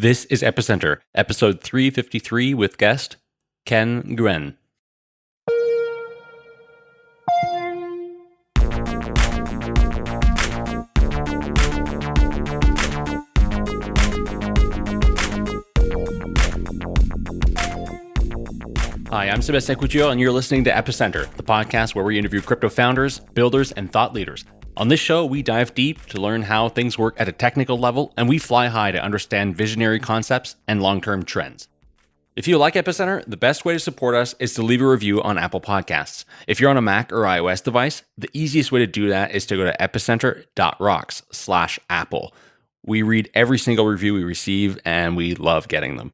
This is Epicenter, episode 353 with guest Ken Nguyen. Hi, I'm Sebastien Couture, and you're listening to Epicenter, the podcast where we interview crypto founders, builders, and thought leaders. On this show, we dive deep to learn how things work at a technical level, and we fly high to understand visionary concepts and long term trends. If you like Epicenter, the best way to support us is to leave a review on Apple Podcasts. If you're on a Mac or iOS device, the easiest way to do that is to go to epicenter.rocks slash Apple. We read every single review we receive, and we love getting them.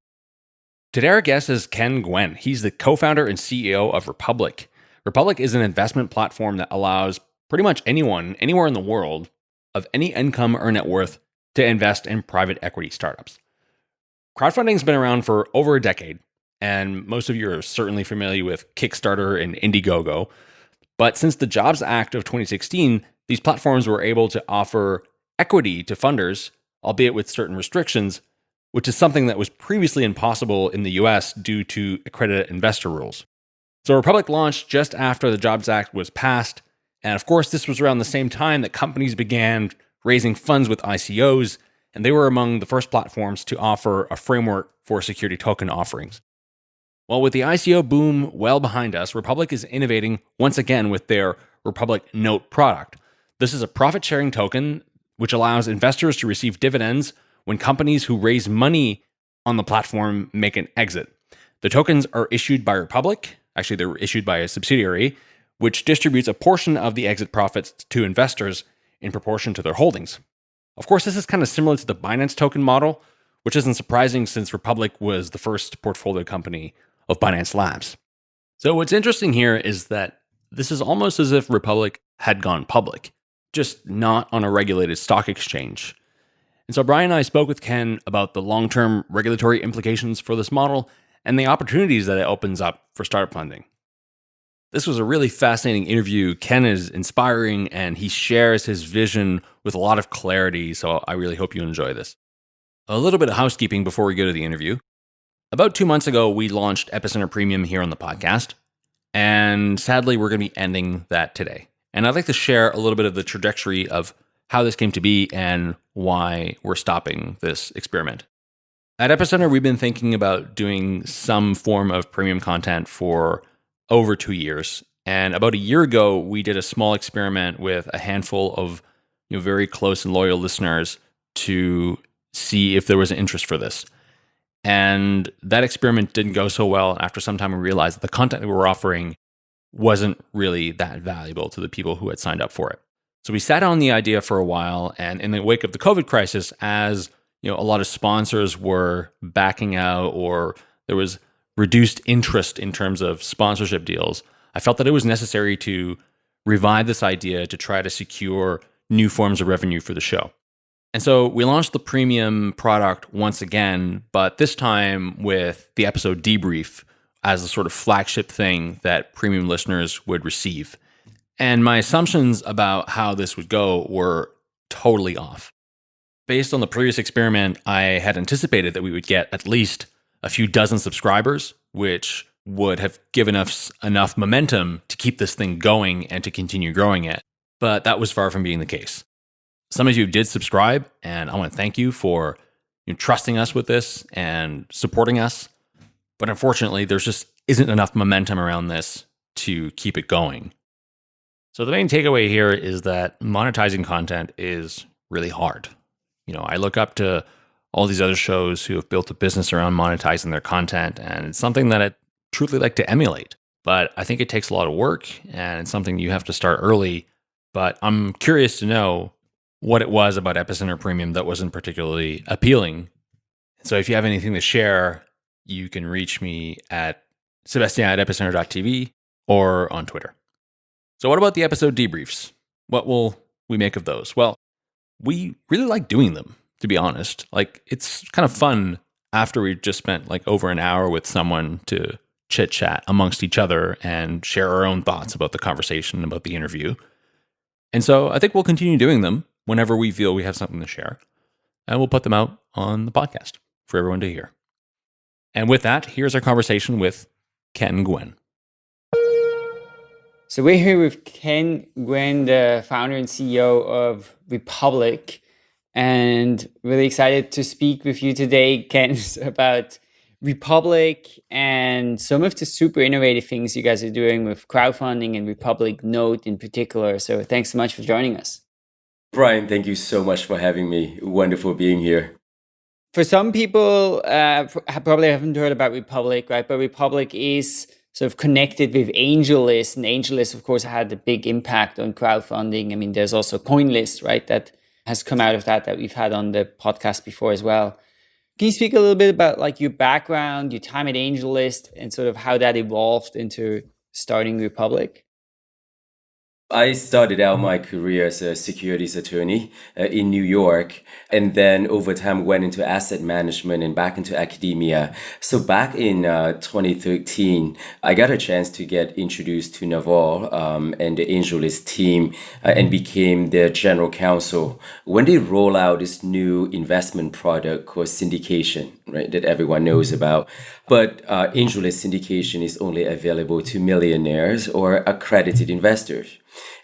Today, our guest is Ken Nguyen. He's the co founder and CEO of Republic. Republic is an investment platform that allows pretty much anyone, anywhere in the world, of any income or net worth to invest in private equity startups. Crowdfunding has been around for over a decade, and most of you are certainly familiar with Kickstarter and Indiegogo. But since the Jobs Act of 2016, these platforms were able to offer equity to funders, albeit with certain restrictions, which is something that was previously impossible in the US due to accredited investor rules. So Republic launched just after the Jobs Act was passed and of course, this was around the same time that companies began raising funds with ICOs, and they were among the first platforms to offer a framework for security token offerings. Well, with the ICO boom well behind us, Republic is innovating once again with their Republic Note product. This is a profit sharing token which allows investors to receive dividends when companies who raise money on the platform make an exit. The tokens are issued by Republic, actually, they're issued by a subsidiary, which distributes a portion of the exit profits to investors in proportion to their holdings. Of course, this is kind of similar to the Binance token model, which isn't surprising since Republic was the first portfolio company of Binance Labs. So, what's interesting here is that this is almost as if Republic had gone public, just not on a regulated stock exchange. And so, Brian and I spoke with Ken about the long term regulatory implications for this model and the opportunities that it opens up for startup funding. This was a really fascinating interview. Ken is inspiring and he shares his vision with a lot of clarity. So I really hope you enjoy this. A little bit of housekeeping before we go to the interview. About two months ago, we launched Epicenter Premium here on the podcast. And sadly, we're going to be ending that today. And I'd like to share a little bit of the trajectory of how this came to be and why we're stopping this experiment. At Epicenter, we've been thinking about doing some form of premium content for over two years. And about a year ago, we did a small experiment with a handful of you know, very close and loyal listeners to see if there was an interest for this. And that experiment didn't go so well. After some time, we realized that the content that we were offering wasn't really that valuable to the people who had signed up for it. So we sat on the idea for a while. And in the wake of the COVID crisis, as you know, a lot of sponsors were backing out or there was reduced interest in terms of sponsorship deals, I felt that it was necessary to revive this idea to try to secure new forms of revenue for the show. And so we launched the premium product once again, but this time with the episode debrief as a sort of flagship thing that premium listeners would receive. And my assumptions about how this would go were totally off. Based on the previous experiment, I had anticipated that we would get at least a few dozen subscribers, which would have given us enough momentum to keep this thing going and to continue growing it. But that was far from being the case. Some of you did subscribe, and I want to thank you for you know, trusting us with this and supporting us. But unfortunately, there's just isn't enough momentum around this to keep it going. So the main takeaway here is that monetizing content is really hard. You know, I look up to all these other shows who have built a business around monetizing their content. And it's something that I'd truly like to emulate. But I think it takes a lot of work and it's something you have to start early. But I'm curious to know what it was about Epicenter Premium that wasn't particularly appealing. So if you have anything to share, you can reach me at Sebastien at epicenter.tv or on Twitter. So, what about the episode debriefs? What will we make of those? Well, we really like doing them to be honest. Like it's kind of fun after we just spent like over an hour with someone to chit chat amongst each other and share our own thoughts about the conversation, about the interview. And so I think we'll continue doing them whenever we feel we have something to share. And we'll put them out on the podcast for everyone to hear. And with that, here's our conversation with Ken Nguyen. So we're here with Ken Nguyen, the founder and CEO of Republic, and really excited to speak with you today, Ken, about Republic and some of the super innovative things you guys are doing with crowdfunding and Republic Note in particular. So thanks so much for joining us. Brian, thank you so much for having me. Wonderful being here. For some people, uh, probably haven't heard about Republic, right? But Republic is sort of connected with AngelList, and AngelList, of course, had a big impact on crowdfunding. I mean, there's also CoinList, right, that has come out of that that we've had on the podcast before as well. Can you speak a little bit about like your background, your time at AngelList, and sort of how that evolved into starting Republic? I started out my career as a securities attorney uh, in New York and then over time went into asset management and back into academia. So back in uh, 2013, I got a chance to get introduced to Naval um, and the AngelList team uh, and became their general counsel when they roll out this new investment product called syndication, right, that everyone knows about. But uh, AngelList syndication is only available to millionaires or accredited investors.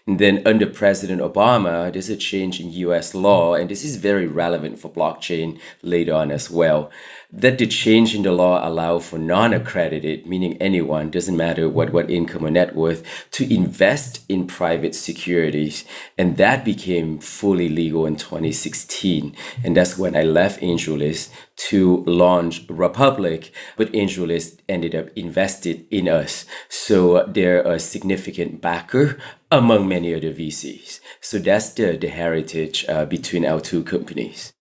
And then under President Obama, there's a change in US law, and this is very relevant for blockchain later on as well that the change in the law allow for non-accredited, meaning anyone, doesn't matter what, what income or net worth, to invest in private securities. And that became fully legal in 2016. And that's when I left AngelList to launch Republic, but AngelList ended up invested in us. So they're a significant backer among many other VCs. So that's the, the heritage uh, between our two companies.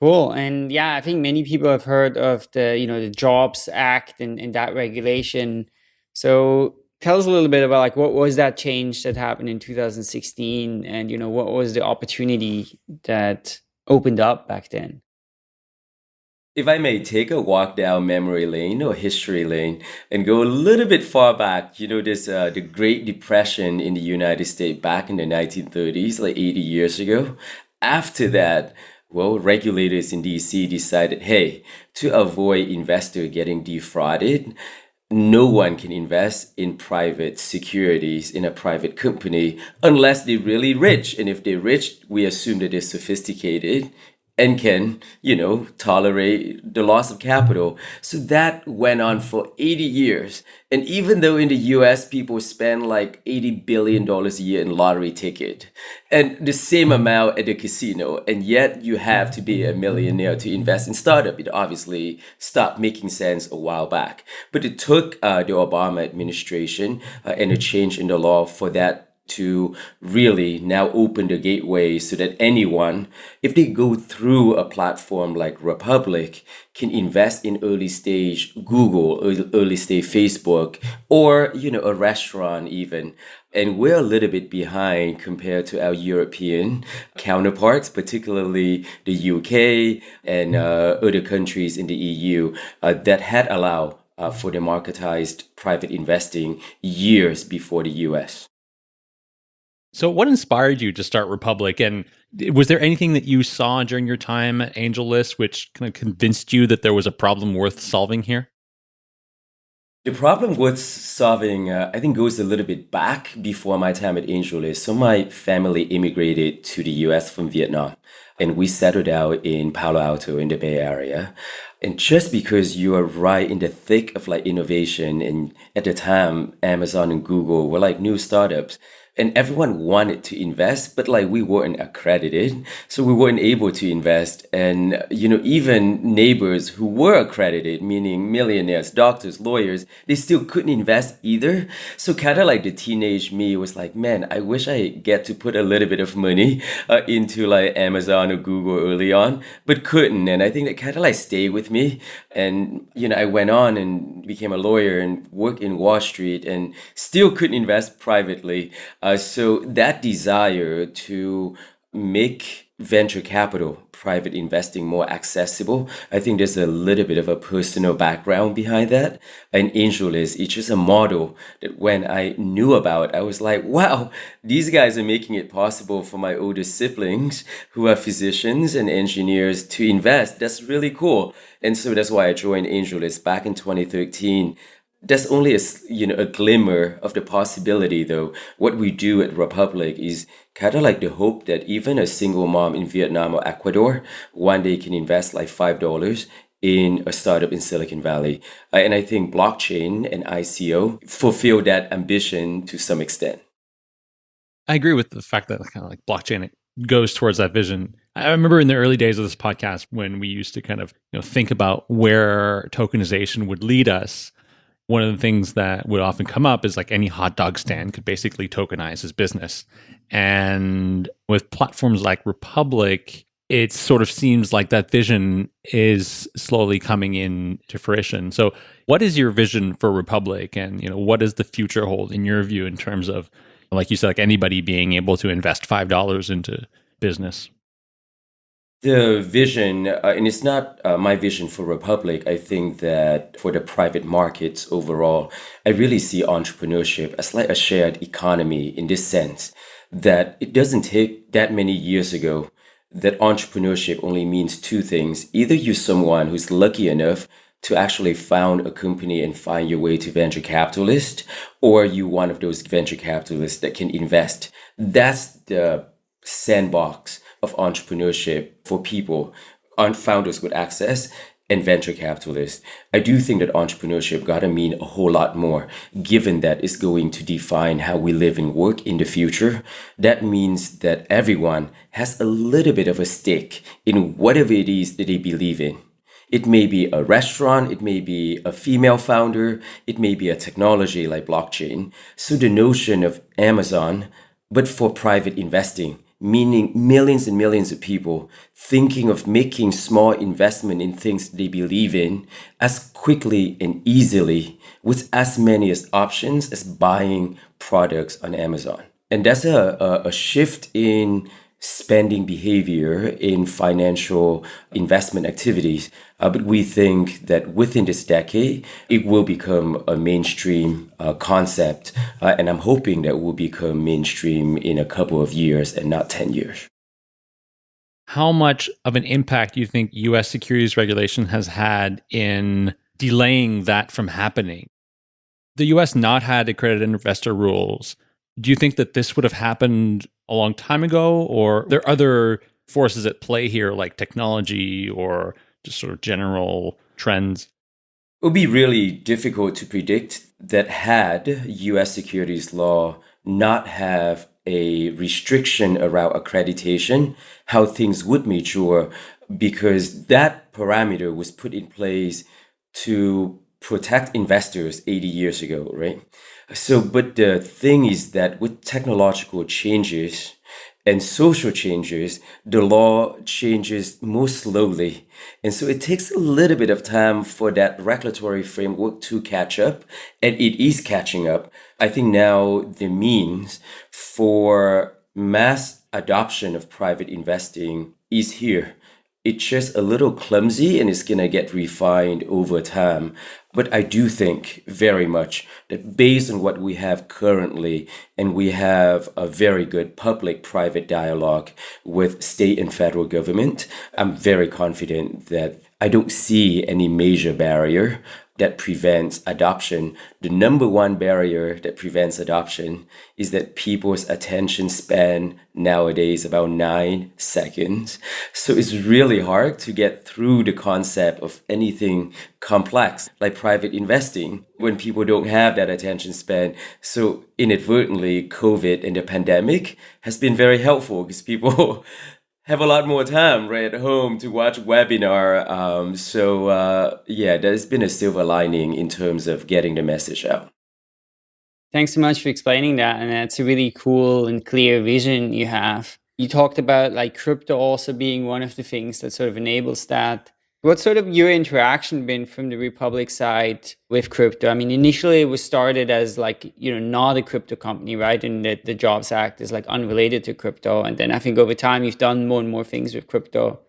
Cool. And yeah, I think many people have heard of the, you know, the Jobs Act and, and that regulation. So tell us a little bit about like what was that change that happened in 2016 and you know what was the opportunity that opened up back then if I may take a walk down memory lane or history lane and go a little bit far back, you know, there's uh, the Great Depression in the United States back in the 1930s, like 80 years ago. After that, well, regulators in DC decided, hey, to avoid investor getting defrauded, no one can invest in private securities in a private company unless they're really rich. And if they're rich, we assume that they're sophisticated and can, you know, tolerate the loss of capital. So that went on for 80 years. And even though in the US people spend like $80 billion a year in lottery ticket and the same amount at the casino, and yet you have to be a millionaire to invest in startup, it obviously stopped making sense a while back. But it took uh, the Obama administration uh, and a change in the law for that to really now open the gateway so that anyone, if they go through a platform like Republic, can invest in early stage Google, early stage Facebook, or you know a restaurant even. And we're a little bit behind compared to our European counterparts, particularly the UK and uh, other countries in the EU uh, that had allowed uh, for democratized private investing years before the US. So, what inspired you to start Republic? And was there anything that you saw during your time at AngelList which kind of convinced you that there was a problem worth solving here? The problem worth solving, uh, I think, goes a little bit back before my time at AngelList. So, my family immigrated to the US from Vietnam, and we settled out in Palo Alto in the Bay Area. And just because you are right in the thick of like innovation, and at the time, Amazon and Google were like new startups and everyone wanted to invest but like we weren't accredited so we weren't able to invest. And you know even neighbors who were accredited meaning millionaires doctors lawyers they still couldn't invest either. So kind of like the teenage me was like man i wish i get to put a little bit of money uh, into like amazon or google early on but couldn't. And i think that kind of like stayed with me and you know i went on and became a lawyer and worked in wall street and still couldn't invest privately. Uh, so that desire to make venture capital, private investing more accessible. I think there's a little bit of a personal background behind that. And AngelList is just a model that when I knew about, I was like, wow, these guys are making it possible for my older siblings who are physicians and engineers to invest. That's really cool. And so that's why I joined AngelList back in 2013 there's only a you know a glimmer of the possibility though. What we do at republic is kind of like the hope that even a single mom in vietnam or ecuador one day can invest like five dollars in a startup in silicon valley. Uh, and i think blockchain and ico fulfill that ambition to some extent. I agree with the fact that kind of like blockchain goes towards that vision. I remember in the early days of this podcast when we used to kind of you know think about where tokenization would lead us one of the things that would often come up is like any hot dog stand could basically tokenize his business. And with platforms like Republic, it sort of seems like that vision is slowly coming into fruition. So, what is your vision for Republic, and you know, what does the future hold in your view in terms of, like you said, like anybody being able to invest five dollars into business? The vision, uh, and it's not uh, my vision for Republic. I think that for the private markets overall, I really see entrepreneurship as like a shared economy in this sense that it doesn't take that many years ago that entrepreneurship only means two things. Either you're someone who's lucky enough to actually found a company and find your way to venture capitalist, or you one of those venture capitalists that can invest. That's the sandbox of entrepreneurship for people, founders with access and venture capitalists. I do think that entrepreneurship gotta mean a whole lot more, given that it's going to define how we live and work in the future. That means that everyone has a little bit of a stake in whatever it is that they believe in. It may be a restaurant, it may be a female founder, it may be a technology like blockchain. So the notion of Amazon, but for private investing, meaning millions and millions of people thinking of making small investment in things they believe in as quickly and easily with as many as options as buying products on Amazon. And that's a, a, a shift in spending behavior in financial investment activities. Uh, but we think that within this decade, it will become a mainstream uh, concept. Uh, and I'm hoping that will become mainstream in a couple of years and not 10 years. How much of an impact do you think US securities regulation has had in delaying that from happening? The US not had accredited investor rules. Do you think that this would have happened a long time ago, or there are other forces at play here, like technology or just sort of general trends? It would be really difficult to predict that had US securities law not have a restriction around accreditation, how things would mature, because that parameter was put in place to protect investors 80 years ago, right? So, but the thing is that with technological changes and social changes, the law changes more slowly. And so it takes a little bit of time for that regulatory framework to catch up, and it is catching up. I think now the means for mass adoption of private investing is here it's just a little clumsy and it's going to get refined over time. But I do think very much that based on what we have currently, and we have a very good public private dialogue with state and federal government, I'm very confident that I don't see any major barrier that prevents adoption. The number one barrier that prevents adoption is that people's attention span nowadays about nine seconds. So it's really hard to get through the concept of anything complex like private investing when people don't have that attention span. So inadvertently, COVID and the pandemic has been very helpful because people have a lot more time right at home to watch webinar. Um, so uh, yeah, there's been a silver lining in terms of getting the message out. Thanks so much for explaining that, and that's a really cool and clear vision you have. You talked about like crypto also being one of the things that sort of enables that. What sort of your interaction been from the Republic side with crypto? I mean, initially it was started as like, you know, not a crypto company, right? And the, the Jobs Act is like unrelated to crypto. And then I think over time you've done more and more things with crypto.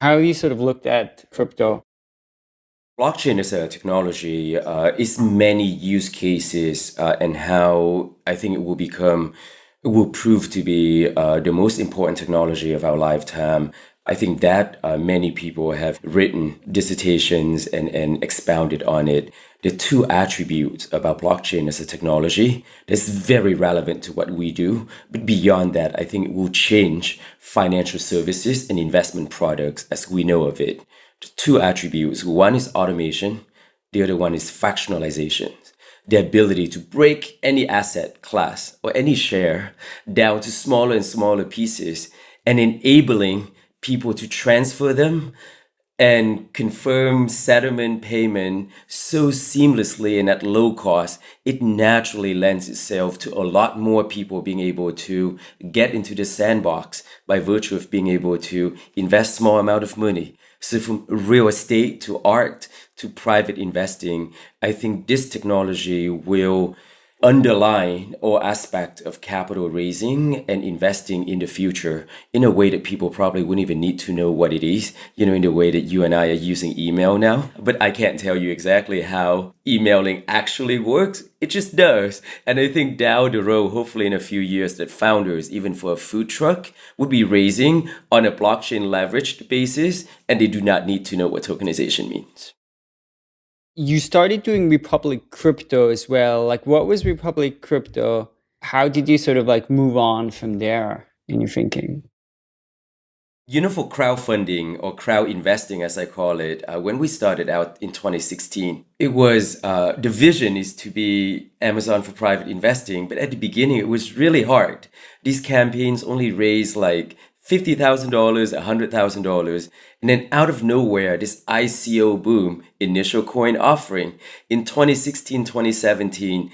How have you sort of looked at crypto? Blockchain as a technology uh, is many use cases uh, and how I think it will become, it will prove to be uh, the most important technology of our lifetime. I think that uh, many people have written dissertations and, and expounded on it. The two attributes about blockchain as a technology that's very relevant to what we do. But beyond that, I think it will change financial services and investment products as we know of it The two attributes. One is automation, the other one is fractionalization. The ability to break any asset class or any share down to smaller and smaller pieces and enabling people to transfer them and confirm settlement payment so seamlessly and at low cost, it naturally lends itself to a lot more people being able to get into the sandbox by virtue of being able to invest small amount of money. So from real estate to art to private investing, I think this technology will underline all aspect of capital raising and investing in the future in a way that people probably wouldn't even need to know what it is, you know, in the way that you and I are using email now. But I can't tell you exactly how emailing actually works. It just does. And I think down the road, hopefully in a few years, that founders, even for a food truck, would be raising on a blockchain leveraged basis and they do not need to know what tokenization means you started doing Republic Crypto as well. Like, what was Republic Crypto? How did you sort of like move on from there in your thinking? You know, for crowdfunding or crowd investing, as I call it, uh, when we started out in 2016, it was uh, the vision is to be Amazon for private investing. But at the beginning, it was really hard. These campaigns only raised like $50,000, $100,000. And then out of nowhere, this ICO boom, initial coin offering in 2016, 2017.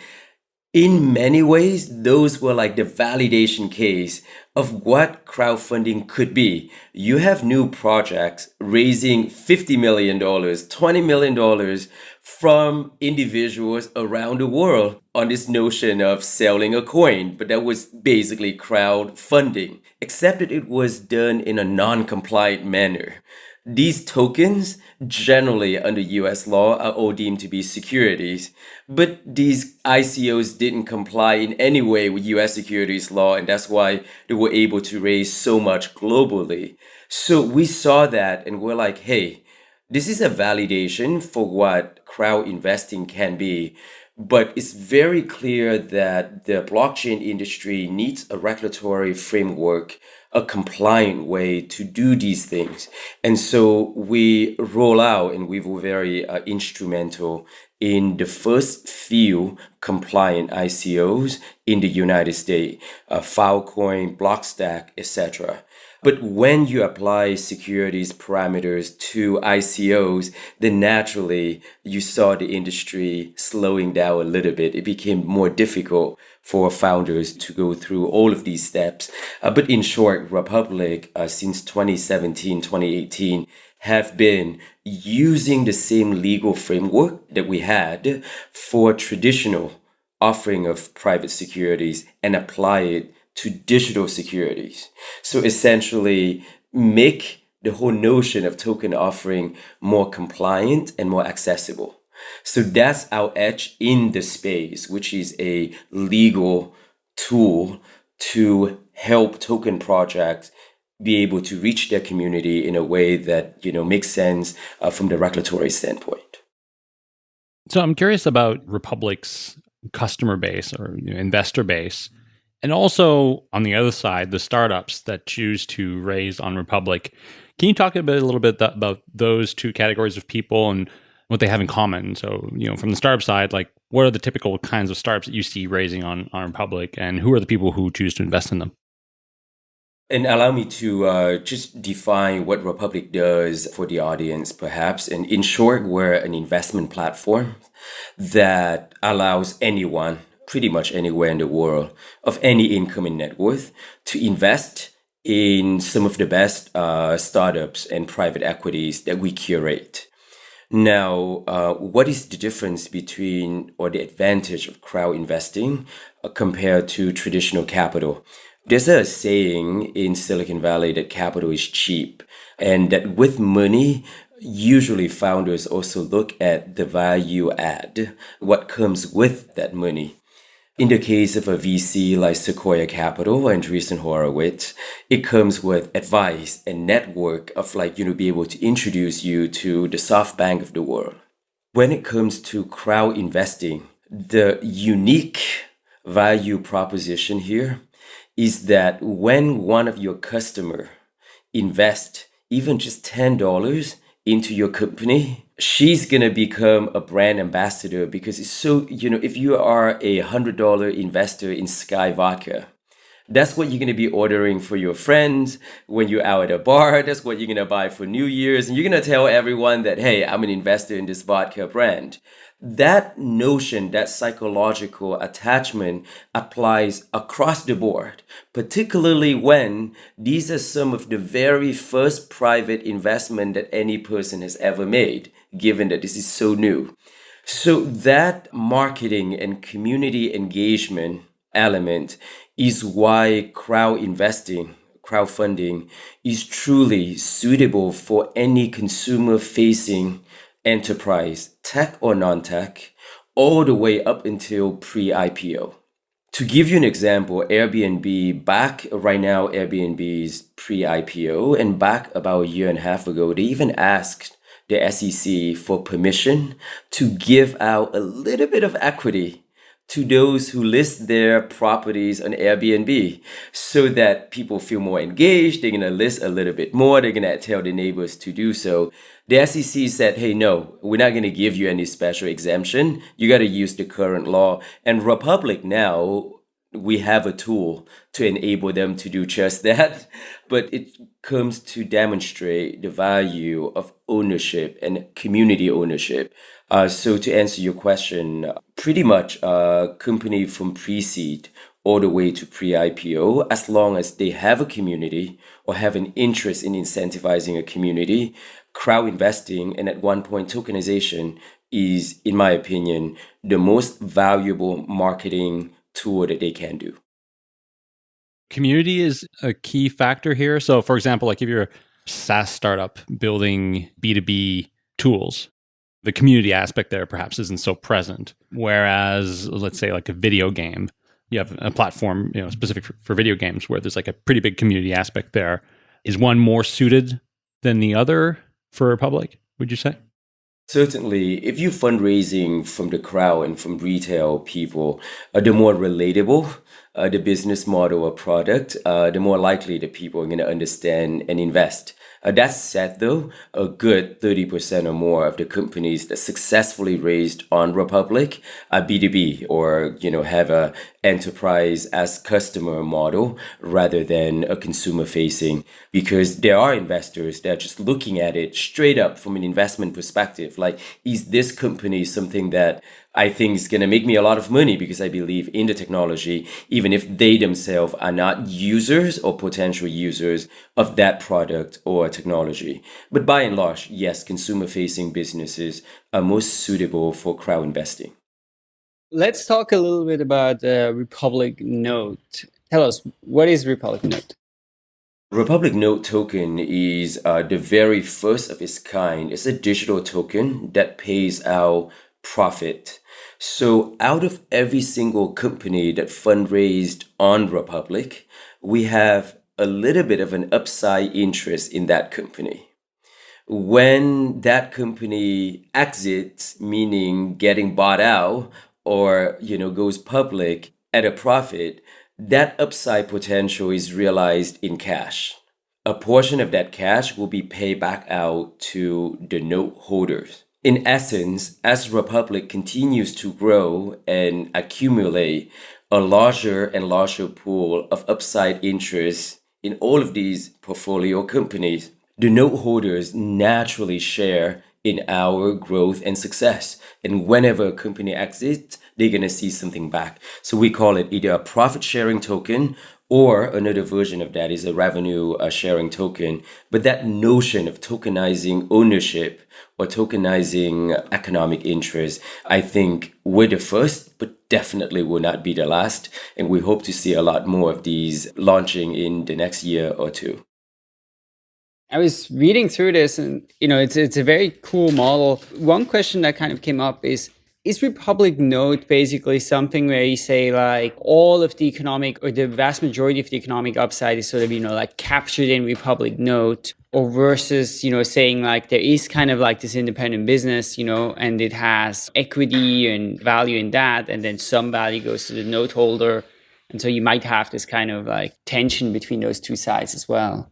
In many ways, those were like the validation case of what crowdfunding could be. You have new projects raising $50 million, $20 million from individuals around the world on this notion of selling a coin, but that was basically crowdfunding, except that it was done in a non compliant manner. These tokens, generally under US law, are all deemed to be securities, but these ICOs didn't comply in any way with US securities law, and that's why they were able to raise so much globally. So we saw that and we're like, hey, this is a validation for what crowd investing can be. But it's very clear that the blockchain industry needs a regulatory framework, a compliant way to do these things. And so we roll out and we were very uh, instrumental in the first few compliant ICOs in the United States, uh, Filecoin, Blockstack, etc. But when you apply securities parameters to ICOs, then naturally you saw the industry slowing down a little bit. It became more difficult for founders to go through all of these steps. Uh, but in short, Republic, uh, since 2017, 2018, have been using the same legal framework that we had for traditional offering of private securities and apply it to digital securities. So essentially make the whole notion of token offering more compliant and more accessible. So that's our edge in the space, which is a legal tool to help token projects be able to reach their community in a way that you know makes sense uh, from the regulatory standpoint. So I'm curious about Republic's customer base or you know, investor base. And also on the other side, the startups that choose to raise on Republic. Can you talk a bit, a little bit about those two categories of people and what they have in common? So, you know, from the startup side, like what are the typical kinds of startups that you see raising on on Republic, and who are the people who choose to invest in them? And allow me to uh, just define what Republic does for the audience, perhaps. And in short, we're an investment platform that allows anyone pretty much anywhere in the world of any income and net worth to invest in some of the best uh, startups and private equities that we curate. Now, uh, what is the difference between or the advantage of crowd investing uh, compared to traditional capital? There's a saying in Silicon Valley that capital is cheap, and that with money, usually founders also look at the value add, what comes with that money. In the case of a VC like Sequoia Capital and Andreessen Horowitz, it comes with advice and network of like, you know, be able to introduce you to the SoftBank of the world. When it comes to crowd investing, the unique value proposition here is that when one of your customer invest even just $10 into your company, she's going to become a brand ambassador because it's so, you know, if you are a $100 investor in SKYY Vodka, that's what you're going to be ordering for your friends when you're out at a bar. That's what you're going to buy for New Year's. And you're going to tell everyone that, hey, I'm an investor in this vodka brand that notion, that psychological attachment applies across the board, particularly when these are some of the very first private investment that any person has ever made, given that this is so new. So that marketing and community engagement element is why crowd investing crowdfunding is truly suitable for any consumer facing enterprise, tech or non tech, all the way up until pre IPO. To give you an example, Airbnb back right now, Airbnb's pre IPO, and back about a year and a half ago, they even asked the SEC for permission to give out a little bit of equity to those who list their properties on Airbnb so that people feel more engaged. They're going to list a little bit more. They're going to tell the neighbors to do so. The SEC said, hey, no, we're not going to give you any special exemption. You got to use the current law. And Republic now, we have a tool to enable them to do just that. But it comes to demonstrate the value of ownership and community ownership. Uh, so to answer your question, pretty much a company from pre-seed all the way to pre-IPO, as long as they have a community or have an interest in incentivizing a community, crowd investing and at one point tokenization is, in my opinion, the most valuable marketing tool that they can do. Community is a key factor here. So, for example, like if you're a SaaS startup building B2B tools, the community aspect there perhaps isn't so present. Whereas, let's say, like a video game, you have a platform you know specific for, for video games where there's like a pretty big community aspect there. Is one more suited than the other for a public? Would you say? Certainly, if you're fundraising from the crowd and from retail people, uh, the more relatable uh, the business model or product, uh, the more likely the people are going to understand and invest. Uh, that said, though, a good 30% or more of the companies that successfully raised on Republic are B2B or, you know, have a enterprise as customer model rather than a consumer facing because there are investors that are just looking at it straight up from an investment perspective. Like, is this company something that I think is going to make me a lot of money because I believe in the technology, even if they themselves are not users or potential users of that product or technology. But by and large, yes, consumer facing businesses are most suitable for crowd investing. Let's talk a little bit about uh, Republic Note. Tell us, what is Republic Note? Republic Note token is uh, the very first of its kind. It's a digital token that pays out profit so out of every single company that fundraised on Republic, we have a little bit of an upside interest in that company. When that company exits, meaning getting bought out or, you know, goes public at a profit, that upside potential is realized in cash. A portion of that cash will be paid back out to the note holders. In essence, as Republic continues to grow and accumulate a larger and larger pool of upside interest in all of these portfolio companies, the note holders naturally share in our growth and success. And whenever a company exits, they're going to see something back. So we call it either a profit sharing token Or another version of that is a revenue uh, sharing token. But that notion of tokenizing ownership or tokenizing economic interest, I think we're the first, but definitely will not be the last. And we hope to see a lot more of these launching in the next year or two. I was reading through this and you know it's it's a very cool model. One question that kind of came up is is Republic Note basically something where you say like all of the economic or the vast majority of the economic upside is sort of, you know, like captured in Republic Note or versus, you know, saying like there is kind of like this independent business, you know, and it has equity and value in that. And then some value goes to the note holder. And so you might have this kind of like tension between those two sides as well.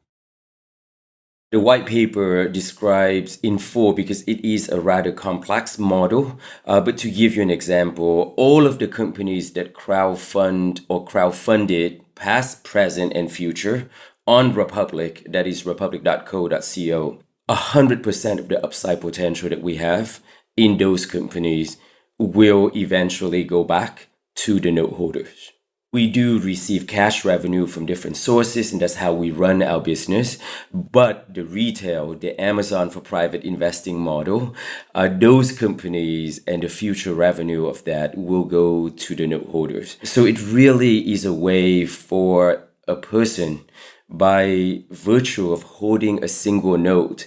The white paper describes in full because it is a rather complex model. Uh, but to give you an example, all of the companies that crowdfund or crowdfunded past, present, and future on Republic, that is republic.co.co, 100% of the upside potential that we have in those companies will eventually go back to the note holders we do receive cash revenue from different sources and that's how we run our business. But the retail the amazon for private investing model uh, those companies and the future revenue of that will go to the note holders. So it really is a way for a person by virtue of holding a single note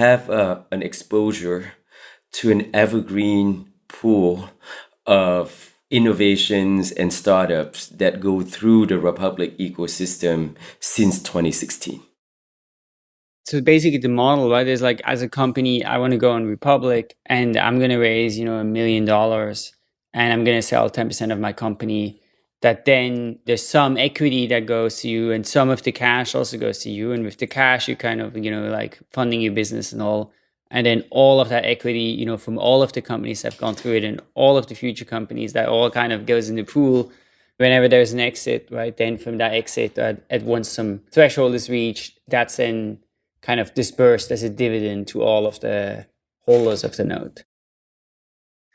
have uh, an exposure to an evergreen pool of innovations and startups that go through the Republic ecosystem since 2016. So basically the model, right, is like as a company, I want to go on Republic and I'm going to raise, you know, a million dollars and I'm going to sell 10% of my company that then there's some equity that goes to you and some of the cash also goes to you. And with the cash, you kind of, you know, like funding your business and all and then all of that equity you know from all of the companies that have gone through it and all of the future companies that all kind of goes in the pool. Whenever there's an exit right then from that exit at, at once some threshold is reached that's then kind of dispersed as a dividend to all of the holders of the note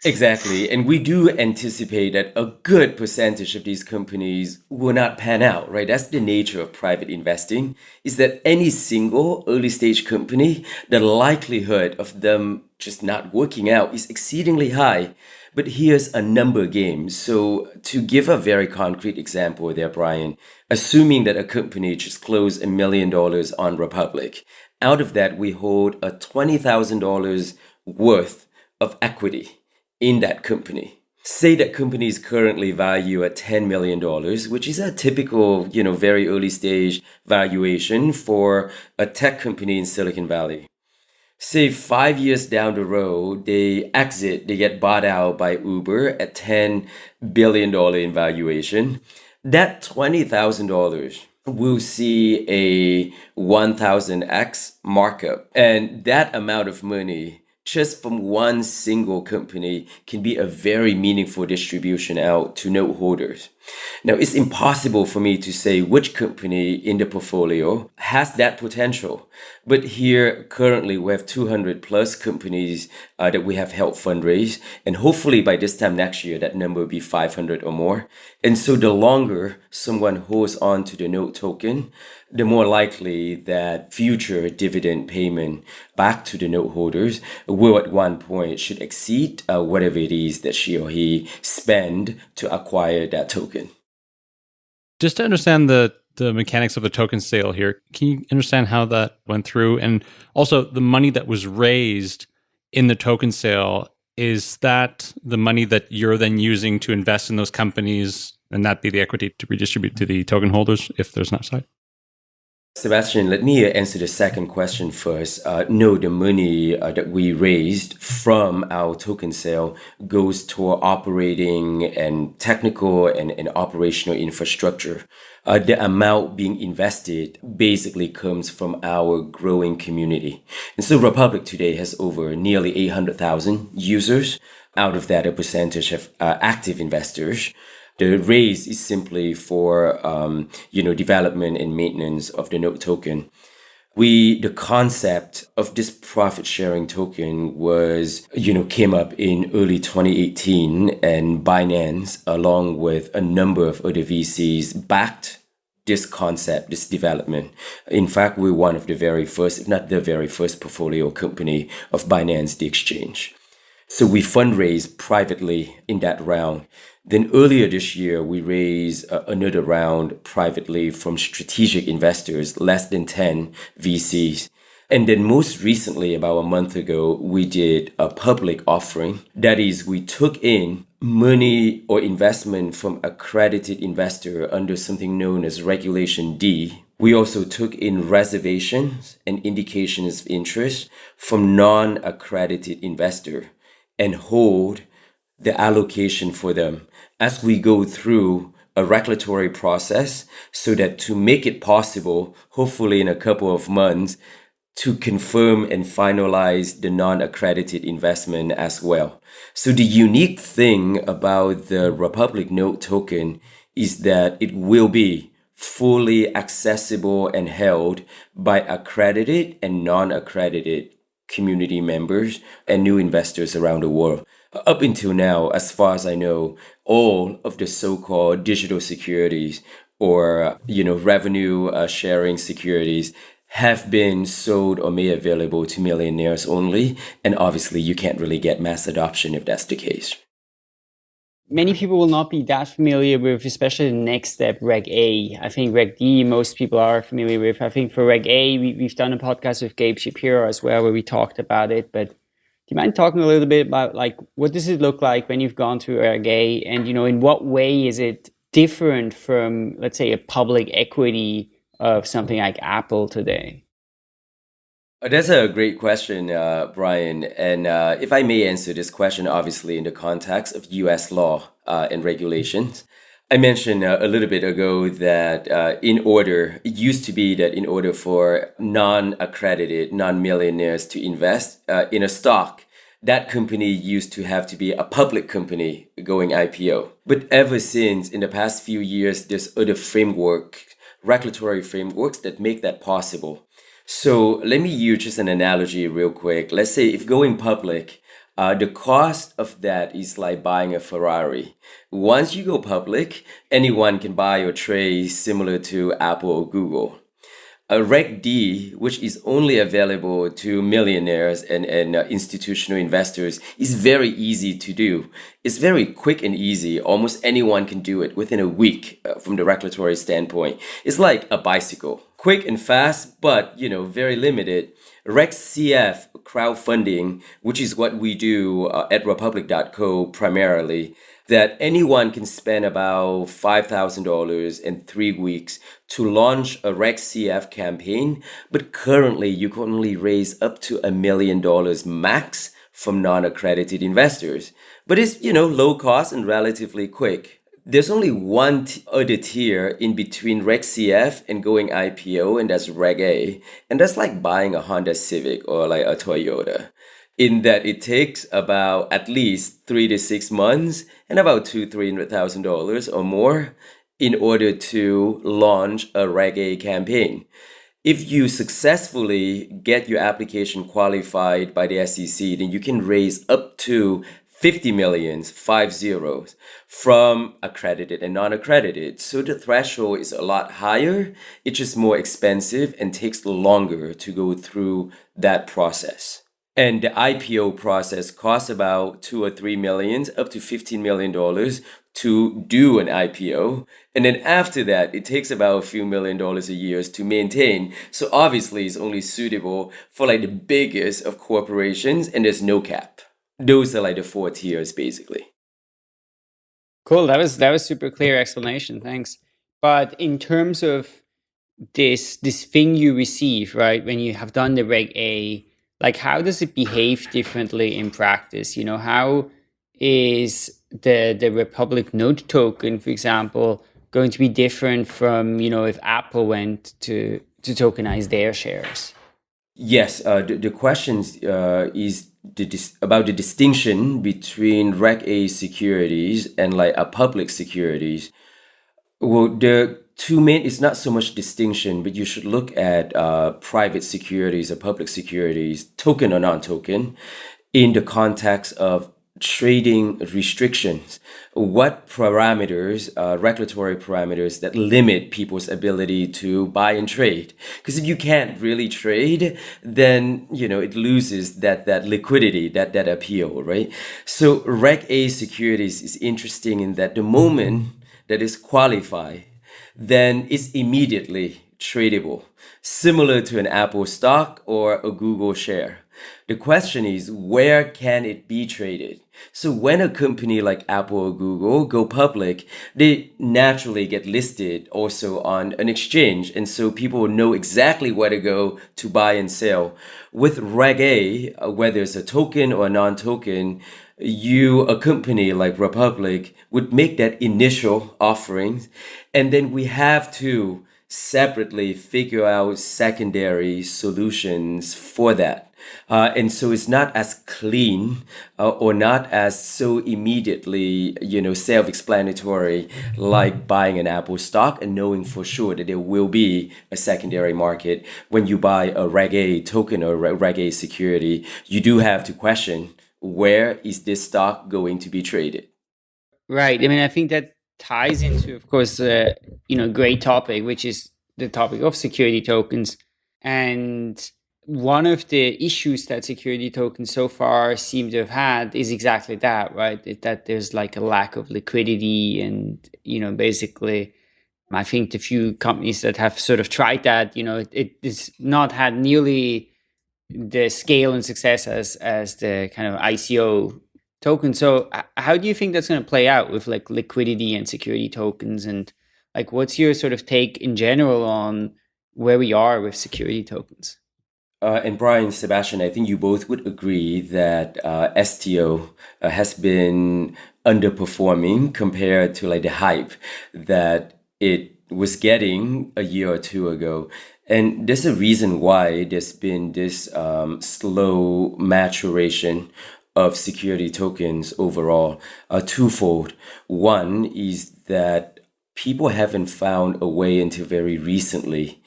Exactly. And we do anticipate that a good percentage of these companies will not pan out, right? That's the nature of private investing, is that any single early stage company, the likelihood of them just not working out is exceedingly high. But here's a number game. So to give a very concrete example there, Brian, assuming that a company just closed a million dollars on Republic, out of that we hold a $20,000 worth of equity in that company. Say that company is currently valued at $10 million, which is a typical, you know, very early stage valuation for a tech company in Silicon Valley. Say five years down the road, they exit, they get bought out by Uber at $10 billion in valuation. That $20,000 will see a 1000x markup. And that amount of money just from one single company can be a very meaningful distribution out to note holders. Now, it's impossible for me to say which company in the portfolio has that potential. But here, currently, we have 200 plus companies uh, that we have helped fundraise. And hopefully, by this time next year, that number will be 500 or more. And so, the longer someone holds on to the note token, the more likely that future dividend payment back to the note holders will at one point should exceed uh, whatever it is that she or he spend to acquire that token. Just to understand the the mechanics of the token sale here, can you understand how that went through? And also the money that was raised in the token sale, is that the money that you're then using to invest in those companies and that be the equity to redistribute to the token holders if there's an upside? Sebastien, let me answer the second question first. Uh, no, the money uh, that we raised from our token sale goes toward operating and technical and, and operational infrastructure. Uh, the amount being invested basically comes from our growing community. And so Republic today has over nearly 800,000 users. Out of that, a percentage of uh, active investors. The raise is simply for um, you know development and maintenance of the note token. We the concept of this profit sharing token was you know came up in early 2018 and Binance along with a number of other VCs backed this concept, this development. In fact, we're one of the very first, if not the very first portfolio company of Binance the Exchange. So we fundraise privately in that round. Then earlier this year, we raised uh, another round privately from strategic investors, less than 10 VCs. And then most recently, about a month ago, we did a public offering. That is, we took in money or investment from accredited investor under something known as Regulation D. We also took in reservations and indications of interest from non-accredited investor and hold the allocation for them as we go through a regulatory process so that to make it possible, hopefully in a couple of months, to confirm and finalize the non-accredited investment as well. So the unique thing about the Republic Note token is that it will be fully accessible and held by accredited and non-accredited community members and new investors around the world. Up until now, as far as I know, all of the so-called digital securities or you know revenue uh, sharing securities have been sold or made available to millionaires only and obviously you can't really get mass adoption if that's the case many people will not be that familiar with, especially the next step, Reg A. I think Reg D, most people are familiar with. I think for Reg A, we, have done a podcast with Gabe Shapiro as well, where we talked about it. But do you mind talking a little bit about like what does it look like when you've gone through Reg A, and you know in what way is it different from, let's say, a public equity of something like Apple today? Uh, that's a great question, uh, Brian. And uh, if I may answer this question, obviously in the context of US law uh, and regulations, I mentioned uh, a little bit ago that uh, in order, it used to be that in order for non accredited, non millionaires to invest in a stock, that company used to have to be a public company going IPO. But ever since, in the past few years, there's other framework, regulatory frameworks that make that possible. So let me use just an analogy real quick. Let's say if going public, uh, the cost of that is like buying a Ferrari. Once you go public, anyone can buy your trade similar to Apple or Google. A Reg D, which is only available to millionaires and, and uh, institutional investors, is very easy to do. It's very quick and easy. Almost anyone can do it within a week uh, from the regulatory standpoint. It's like a bicycle quick and fast, but you know, very limited. RegCF crowdfunding, which is what we do uh, at Republic.co primarily, that anyone can spend about $5,000 in three weeks to launch a RegCF campaign, but currently you can only raise up to a million dollars max from non-accredited investors. But it's, you know, low cost and relatively quick. There's only one t- other tier in between Reg CF and going IPO, and that's Reg A. And that's like buying a Honda Civic or like a Toyota, in that it takes about at least three to six months and about two, three hundred thousand dollars or more in order to launch a Reg A campaign. If you successfully get your application qualified by the SEC, then you can raise up to 50 millions, five zeros, from accredited and non-accredited. So the threshold is a lot higher. It's just more expensive and takes longer to go through that process. And the IPO process costs about two or three millions, up to $15 million to do an IPO. And then after that, it takes about a few million dollars a year to maintain. So obviously it's only suitable for like the biggest of corporations and there's no cap those are like the four tiers basically. Cool. That was that was super clear explanation. Thanks. But in terms of this this thing you receive, right, when you have done the Reg A, like how does it behave differently in practice? You know, how is the the Republic Note token, for example, going to be different from you know if Apple went to to tokenize their shares? Yes, uh, the, the question uh, is the about the distinction between Reg A securities and like a public securities. Well, the two main is not so much distinction, but you should look at uh, private securities or public securities, token or non-token, in the context of trading restrictions. What parameters uh, regulatory parameters that limit people's ability to buy and trade? Because if you can't really trade then you know it loses that that liquidity that that appeal right? So reg a securities is interesting in that the moment that is qualified then it's immediately tradable similar to an apple stock or a google share the question is, where can it be traded? So when a company like Apple or Google go public, they naturally get listed also on an exchange. And so people know exactly where to go to buy and sell. With Reg A, whether it's a token or a non-token, you, a company like Republic, would make that initial offering. And then we have to separately figure out secondary solutions for that. Uh, and so it's not as clean uh, or not as so immediately, you know, self-explanatory like buying an Apple stock and knowing for sure that there will be a secondary market. When you buy a Reg A token or Reg A security, you do have to question where is this stock going to be traded? Right. I mean, I think that ties into, of course, uh, you know, great topic, which is the topic of security tokens. And one of the issues that security tokens so far seem to have had is exactly that, right? That there's like a lack of liquidity and, you know, basically, I think the few companies that have sort of tried that, you know, it, it's not had nearly the scale and success as as the kind of ICO token. So how do you think that's going to play out with like liquidity and security tokens and like what's your sort of take in general on where we are with security tokens? Uh, and Brian, Sebastien, I think you both would agree that uh, STO uh, has been underperforming compared to like the hype that it was getting a year or two ago. And there's a reason why there's been this um, slow maturation of security tokens overall. Uh, twofold. One is that people haven't found a way until very recently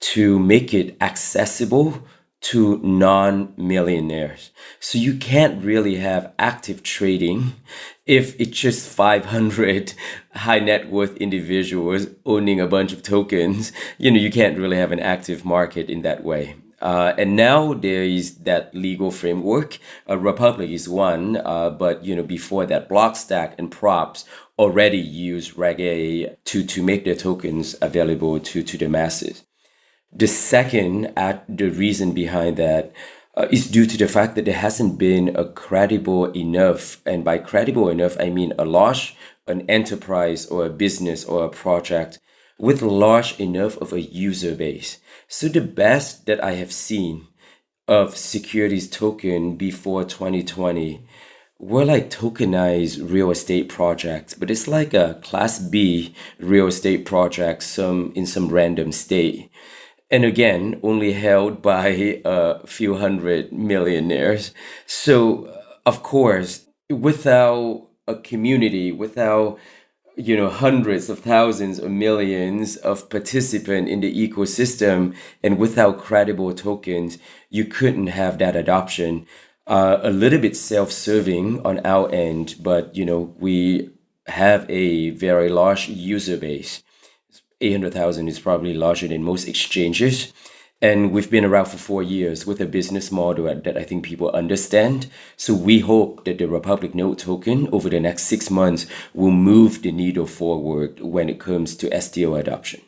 to make it accessible to non-millionaires. So you can't really have active trading if it's just 500 high net worth individuals owning a bunch of tokens. You know, you can't really have an active market in that way. Uh, and now there is that legal framework. Uh, Republic is one, uh, but you know before that, Blockstack and Props already use Reg A to to make their tokens available to to the masses. The second, at the reason behind that uh, is due to the fact that there hasn't been a credible enough, and by credible enough, I mean a large, an enterprise or a business or a project with large enough of a user base. So the best that I have seen of securities token before 2020 were like tokenized real estate projects, but it's like a class B real estate project some in some random state and again only held by a few hundred millionaires. So of course without a community without you know hundreds of thousands or millions of participants in the ecosystem and without credible tokens you couldn't have that adoption. Uh, a little bit self-serving on our end but you know we have a very large user base 800,000 is probably larger than most exchanges. And we've been around for four years with a business model that I think people understand. So we hope that the Republic Note token over the next six months will move the needle forward when it comes to STO adoption.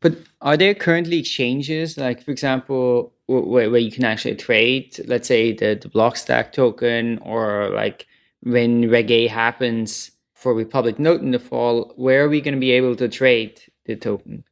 But are there currently exchanges, like for example, where, where you can actually trade, let's say the, the Blockstack token, or like when Reg A happens, for Republic Note in the fall, where are we going to be able to trade the token?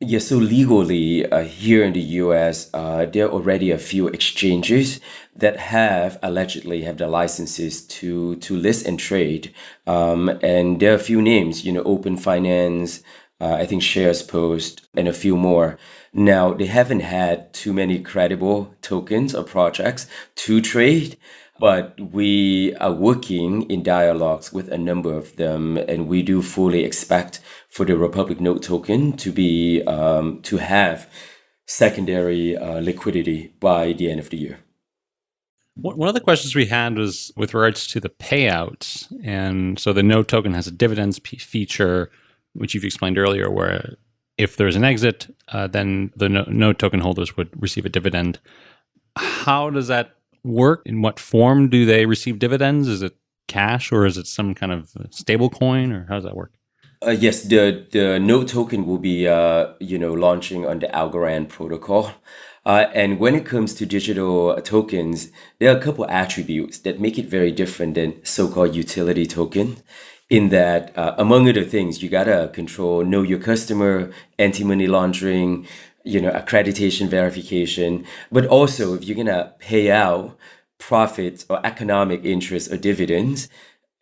Yeah, so legally uh, here in the US, uh, there are already a few exchanges that have allegedly have the licenses to to list and trade, um, and there are a few names, you know, Open Finance, uh, I think SharesPost, and a few more. Now they haven't had too many credible tokens or projects to trade, but we are working in dialogues with a number of them, and we do fully expect for the Republic Note token to be um, to have secondary uh, liquidity by the end of the year. One of the questions we had was with regards to the payouts. And so the Note token has a dividends feature, which you've explained earlier, where if there's an exit, uh, then the Note token holders would receive a dividend. How does that work? In what form do they receive dividends? Is it cash or is it some kind of stable coin or how does that work? Uh, yes, the the Note token will be uh, you know launching on the Algorand protocol. Uh, and when it comes to digital tokens, there are a couple attributes that make it very different than so-called utility token. In that, uh, among other things, you gotta control know your customer, anti-money laundering, you know, accreditation verification. But also, if you're gonna pay out profits or economic interest or dividends,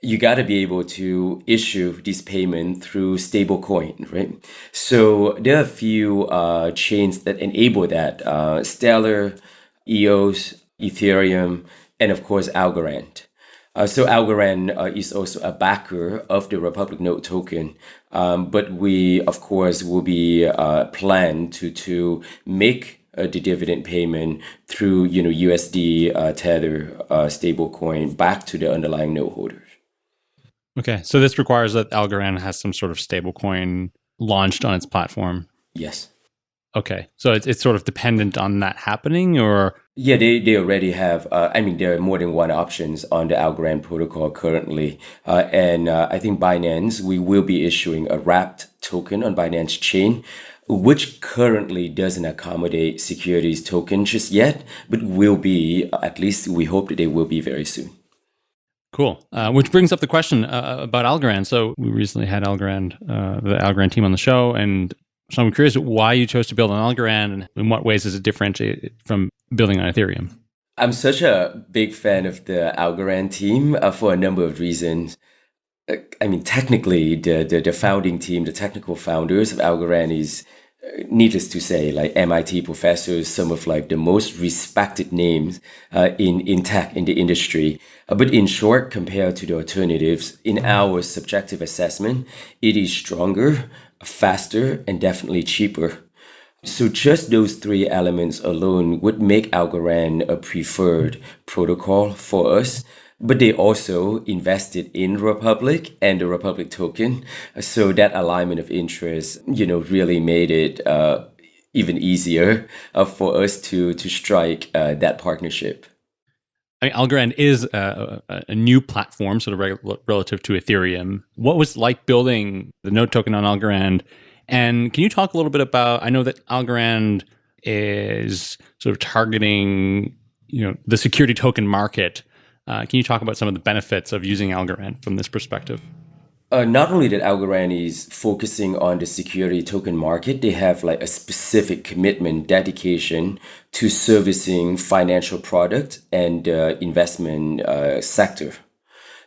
you got to be able to issue this payment through stablecoin, right? So there are a few uh, chains that enable that: uh, Stellar, EOS, Ethereum, and of course Algorand. Uh, so Algorand uh, is also a backer of the Republic Note token, um, but we of course will be uh, plan to to make uh, the dividend payment through you know USD uh, Tether uh, stablecoin back to the underlying Note holders. Okay, so this requires that Algorand has some sort of stablecoin launched on its platform. Yes. Okay, so it's, it's sort of dependent on that happening, or yeah, they, they already have. Uh, I mean, there are more than one options on the Algorand protocol currently, uh, and uh, I think Binance we will be issuing a wrapped token on Binance Chain, which currently doesn't accommodate securities token just yet, but will be at least we hope that they will be very soon. Cool. Uh, which brings up the question uh, about Algorand. So we recently had Algorand, uh, the Algorand team on the show, and so I'm curious why you chose to build on Algorand, and in what ways does it differentiate from building on Ethereum? I'm such a big fan of the Algorand team uh, for a number of reasons. Uh, I mean, technically, the, the the founding team, the technical founders of Algorand, is needless to say, like MIT professors, some of like the most respected names uh, in in tech in the industry. Uh, but in short, compared to the alternatives, in our subjective assessment, it is stronger, faster, and definitely cheaper. So just those three elements alone would make Algorand a preferred protocol for us but they also invested in Republic and the Republic token. So that alignment of interest, you know, really made it uh, even easier uh, for us to to strike uh, that partnership. I mean, Algorand is a, a, new platform, sort of re- relative to Ethereum. What was like building the Note token on Algorand? And can you talk a little bit about? I know that Algorand is sort of targeting, you know, the security token market uh, can you talk about some of the benefits of using Algorand from this perspective? Uh, not only that Algorand is focusing on the security token market, they have like a specific commitment, dedication to servicing financial product and uh, investment uh, sector.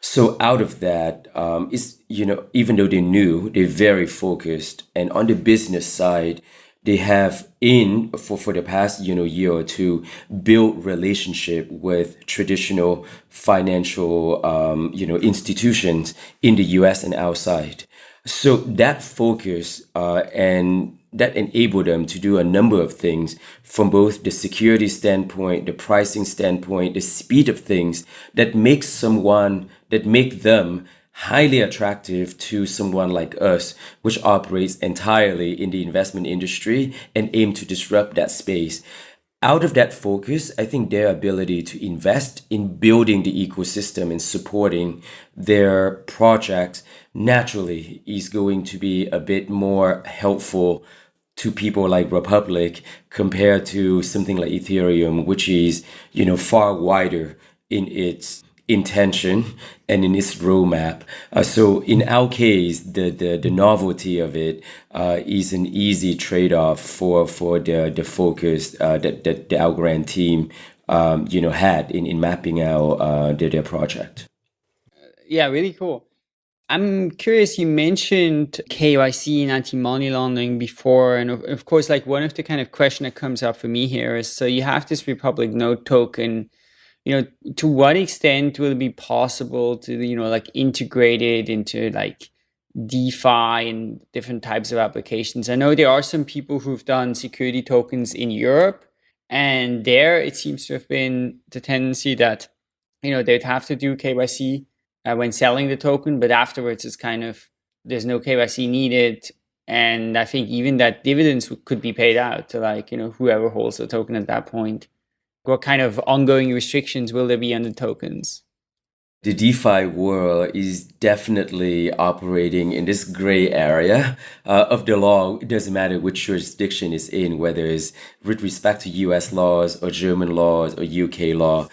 So out of that, um, is you know even though they're new, they're very focused, and on the business side, they have in for, for the past you know year or two built relationship with traditional financial um, you know institutions in the US and outside. So that focus uh, and that enabled them to do a number of things from both the security standpoint the pricing standpoint the speed of things that makes someone that make them highly attractive to someone like us, which operates entirely in the investment industry and aim to disrupt that space. Out of that focus, I think their ability to invest in building the ecosystem and supporting their projects naturally is going to be a bit more helpful to people like Republic compared to something like Ethereum, which is, you know, far wider in its intention and in its roadmap. Uh, so in our case, the, the, the novelty of it uh, is an easy trade-off for, for the, the focus uh, that, that the Algorand team um, you know, had in, in mapping out uh, their, their project. Yeah, really cool. I'm curious, you mentioned KYC and anti-money laundering before. And of, of course, like one of the kind of question that comes up for me here is, so you have this Republic Note token you know to what extent will it be possible to you know like integrate it into like DeFi and different types of applications. I know there are some people who've done security tokens in Europe, And there, it seems to have been the tendency that you know they'd have to do KYC uh, when selling the token, but afterwards it's kind of there's no KYC needed. And I think even that dividends could be paid out to like you know whoever holds the token at that point. What kind of ongoing restrictions will there be on the tokens? the DeFi world is definitely operating in this gray area uh, of the law. It doesn't matter which jurisdiction it's in, whether it's with respect to US laws or German laws or UK law.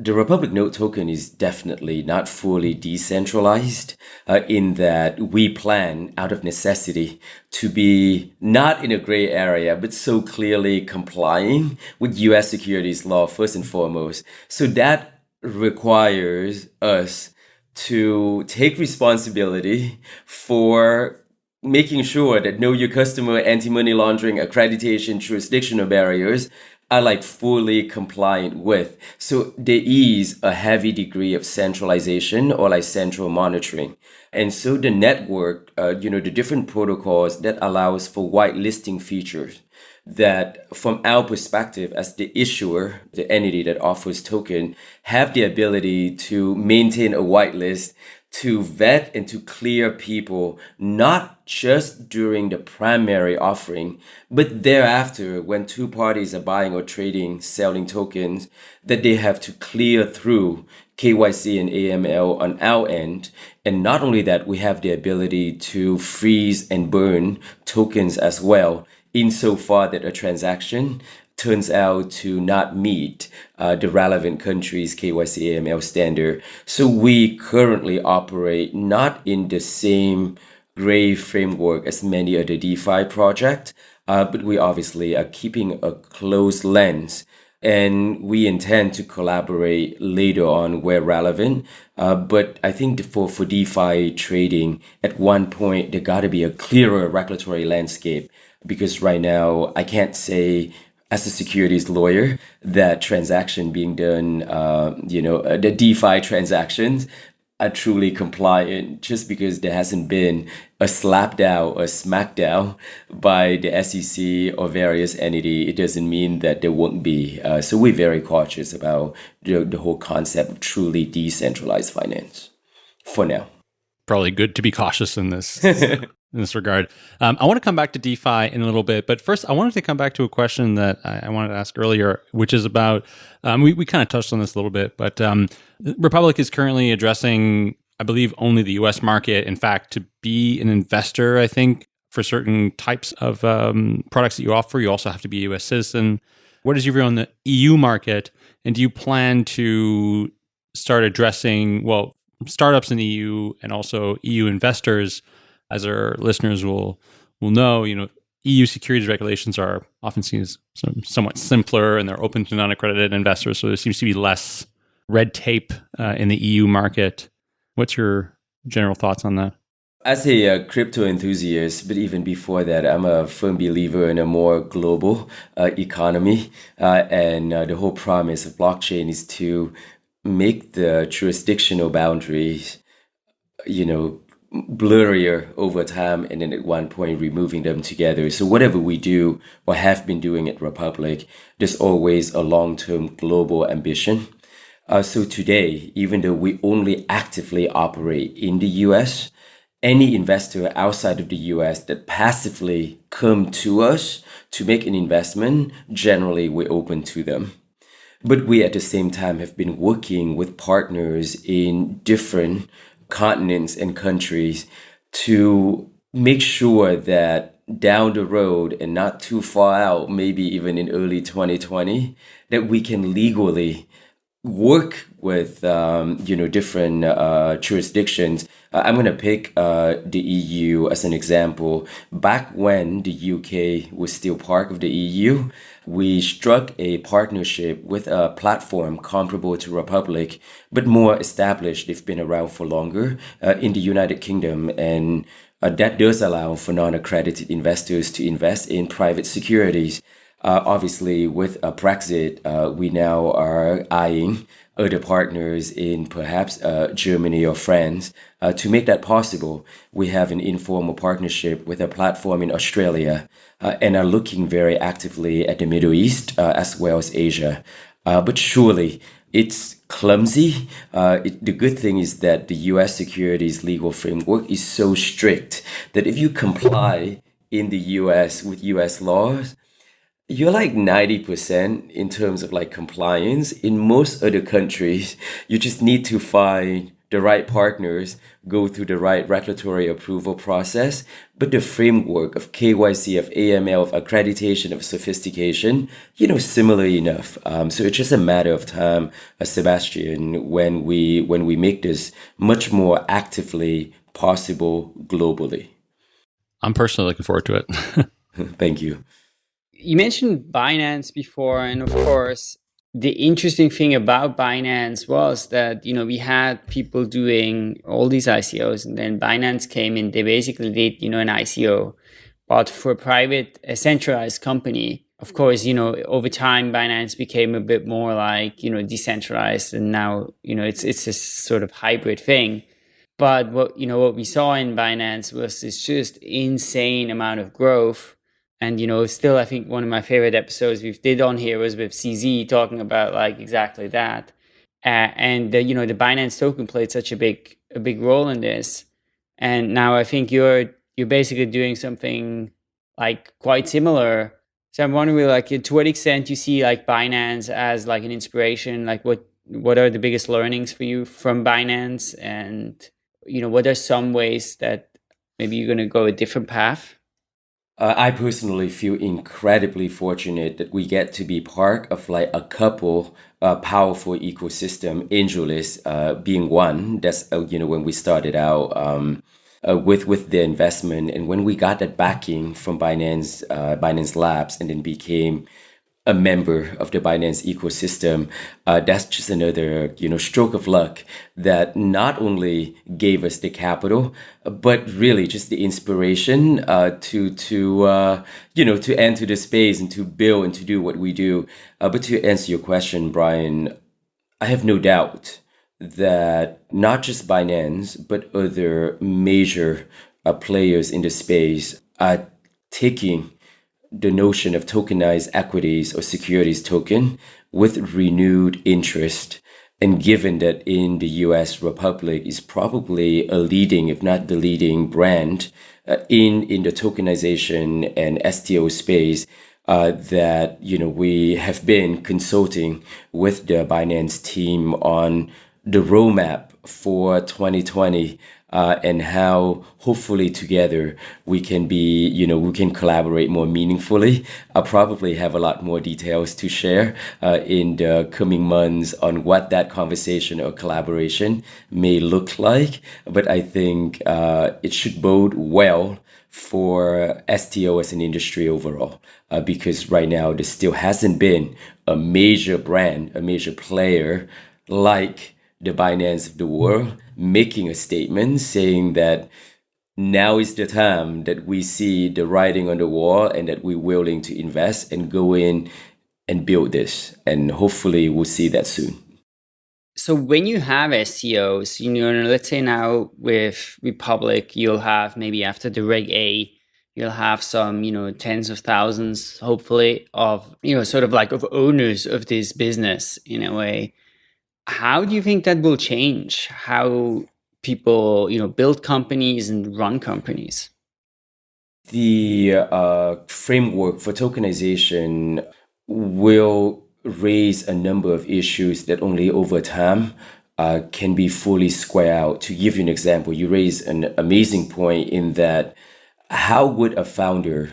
The Republic Note token is definitely not fully decentralized uh, in that we plan out of necessity to be not in a gray area, but so clearly complying with US securities law first and foremost. So that requires us to take responsibility for making sure that know your customer anti-money laundering accreditation jurisdictional barriers are like fully compliant with. So there is a heavy degree of centralization or like central monitoring. And so the network uh, you know the different protocols that allows for whitelisting features that from our perspective as the issuer, the entity that offers token, have the ability to maintain a whitelist to vet and to clear people, not just during the primary offering, but thereafter when two parties are buying or trading, selling tokens, that they have to clear through KYC and AML on our end. And not only that, we have the ability to freeze and burn tokens as well insofar that a transaction turns out to not meet uh, the relevant country's KYC AML standard. So we currently operate not in the same gray framework as many other DeFi projects, uh, but we obviously are keeping a close lens and we intend to collaborate later on where relevant. Uh, but I think for, for DeFi trading, at one point, there got to be a clearer regulatory landscape because right now I can't say as a securities lawyer that transaction being done, uh, you know, uh, the DeFi transactions are truly compliant just because there hasn't been a slapdown or smackdown by the SEC or various entity. It doesn't mean that there won't be. Uh, so we're very cautious about the, the whole concept of truly decentralized finance for now. Probably good to be cautious in this in this regard. Um, I want to come back to DeFi in a little bit, but first I wanted to come back to a question that I, I wanted to ask earlier, which is about um, we we kind of touched on this a little bit, but um, Republic is currently addressing, I believe, only the U.S. market. In fact, to be an investor, I think for certain types of um, products that you offer, you also have to be a U.S. citizen. What is your view on the EU market, and do you plan to start addressing well startups in the EU and also EU investors? As our listeners will will know, you know, EU securities regulations are often seen as somewhat simpler and they're open to non-accredited investors. So there seems to be less red tape uh, in the EU market. What's your general thoughts on that? As a uh, crypto enthusiast, but even before that, I'm a firm believer in a more global uh, economy. Uh, and uh, the whole promise of blockchain is to make the jurisdictional boundaries, you know, blurrier over time and then at one point removing them together. So whatever we do or have been doing at Republic, there's always a long-term global ambition. Uh, so today, even though we only actively operate in the US, any investor outside of the US that passively come to us to make an investment, generally we're open to them. But we at the same time have been working with partners in different continents and countries to make sure that down the road and not too far out, maybe even in early 2020, that we can legally work with um, you know different uh, jurisdictions. Uh, I'm going to pick uh, the EU as an example. Back when the UK was still part of the EU, we struck a partnership with a platform comparable to Republic, but more established. They've been around for longer uh, in the United Kingdom, and uh, that does allow for non-accredited investors to invest in private securities. Uh, obviously, with Brexit, uh, we now are eyeing other partners in perhaps uh, Germany or France. Uh, to make that possible, we have an informal partnership with a platform in Australia uh, and are looking very actively at the Middle East as well as Asia. but surely, it's clumsy. Uh, it, the good thing is that the US securities legal framework is so strict that if you comply in the US with US laws, you're like 90% in terms of like compliance. In most other countries, you just need to find the right partners, go through the right regulatory approval process, but the framework of KYC, of AML, of accreditation, of sophistication, you know, similar enough. Um, so it's just a matter of time, uh, Sebastien, when we when we make this much more actively possible globally. I'm personally looking forward to it. Thank you. You mentioned Binance before, and of course, the interesting thing about Binance was that you know we had people doing all these ICOs, and then Binance came in. They basically did you know an ICO, but for a private, a centralized company. Of course, you know over time Binance became a bit more like you know decentralized, and now you know it's it's a sort of hybrid thing. But what you know what we saw in Binance was this just insane amount of growth and you know still i think one of my favorite episodes we've did on here was with cz talking about like exactly that. Uh, and the, you know the binance token played such a big a big role in this. And now i think you're you're basically doing something like quite similar. So i'm wondering like to what extent you see like binance as like an inspiration like what what are the biggest learnings for you from binance? And you know what are some ways that maybe you're going to go a different path uh, I personally feel incredibly fortunate that we get to be part of like a couple uh, powerful ecosystem. AngelList uh, being one. That's uh, you know when we started out um, uh, with with the investment, and when we got that backing from Binance uh, Binance Labs, and then became a member of the Binance ecosystem, uh, that's just another you know stroke of luck that not only gave us the capital, but really just the inspiration uh, to to uh, you know to enter the space and to build and to do what we do. Uh, but to answer your question, Brian, I have no doubt that not just Binance but other major uh, players in the space are taking the notion of tokenized equities or securities token with renewed interest. And given that in the US Republic is probably a leading, if not the leading brand uh, in, in the tokenization and STO space, uh, that you know we have been consulting with the Binance team on the roadmap for 2020 uh, and how hopefully together we can be, you know, we can collaborate more meaningfully. I'll probably have a lot more details to share uh, in the coming months on what that conversation or collaboration may look like. But I think uh, it should bode well for STO as an industry overall, uh, because right now there still hasn't been a major brand, a major player like the Binance of the world making a statement saying that now is the time that we see the writing on the wall and that we're willing to invest and go in and build this. And hopefully we'll see that soon. So when you have STOs, you know, let's say now with Republic, you'll have maybe after the Reg A, you'll have some, you know, tens of thousands, hopefully, of, you know, sort of like of owners of this business in a way. How do you think that will change how people, you know, build companies and run companies? The uh, framework for tokenization will raise a number of issues that only over time uh, can be fully square out. To give you an example, you raise an amazing point in that how would a founder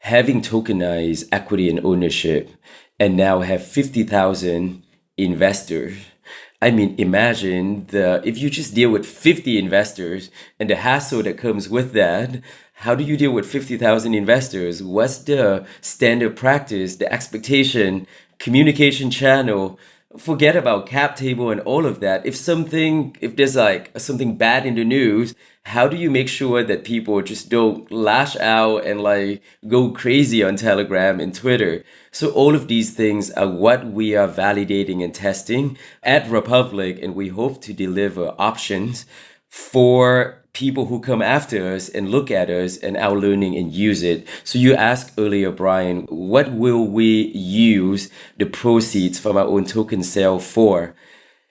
having tokenized equity and ownership and now have 50,000 investors I mean, imagine the if you just deal with 50 investors and the hassle that comes with that. How do you deal with 50,000 investors? What's the standard practice, the expectation, communication channel? forget about cap table and all of that. If something, if there's like something bad in the news, how do you make sure that people just don't lash out and like go crazy on Telegram and Twitter? So all of these things are what we are validating and testing at Republic, and we hope to deliver options for people who come after us and look at us and our learning and use it. So you asked earlier, Brian, what will we use the proceeds from our own token sale for?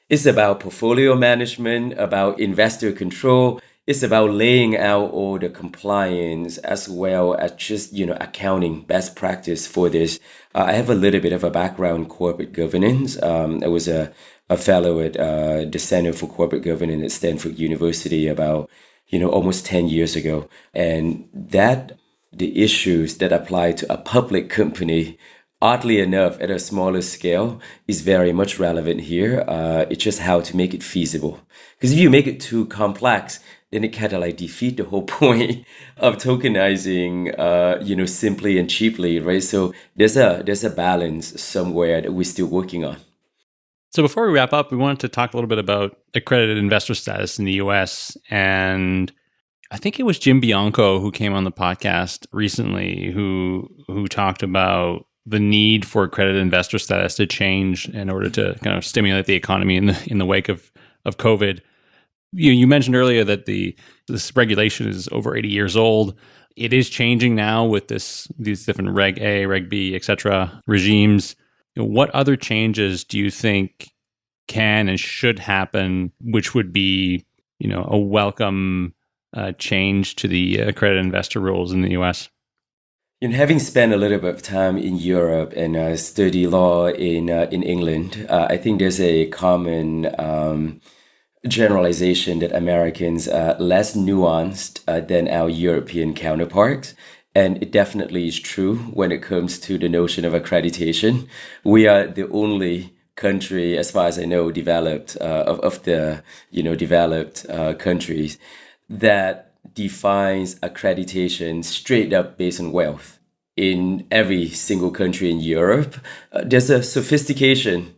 It's about portfolio management, about investor control. It's about laying out all the compliance as well as just, you know, accounting best practice for this. Uh, I have a little bit of a background in corporate governance. Um, I was a, a fellow at uh, the Center for Corporate Governance at Stanford University about you know, almost 10 years ago. And that, the issues that apply to a public company, oddly enough, at a smaller scale, is very much relevant here. Uh, it's just how to make it feasible. Because if you make it too complex, then it kind of like defeat the whole point of tokenizing, uh, you know, simply and cheaply, right? So there's a there's a balance somewhere that we're still working on. So before we wrap up, we wanted to talk a little bit about accredited investor status in the US. And I think it was Jim Bianco who came on the podcast recently who who talked about the need for accredited investor status to change in order to kind of stimulate the economy in the in the wake of of COVID. You, you mentioned earlier that the this regulation is over 80 years old. It is changing now with this these different Reg A, Reg B, etc. regimes what other changes do you think can and should happen, which would be, you know, a welcome uh, change to the accredited investor rules in the U.S.? And having spent a little bit of time in Europe and uh, study law in uh, in England, uh, I think there's a common um, generalization that Americans are less nuanced uh, than our European counterparts. And it definitely is true when it comes to the notion of accreditation. We are the only country, as far as I know, developed uh, of, of the you know developed uh, countries that defines accreditation straight up based on wealth. In every single country in Europe, uh, there's a sophistication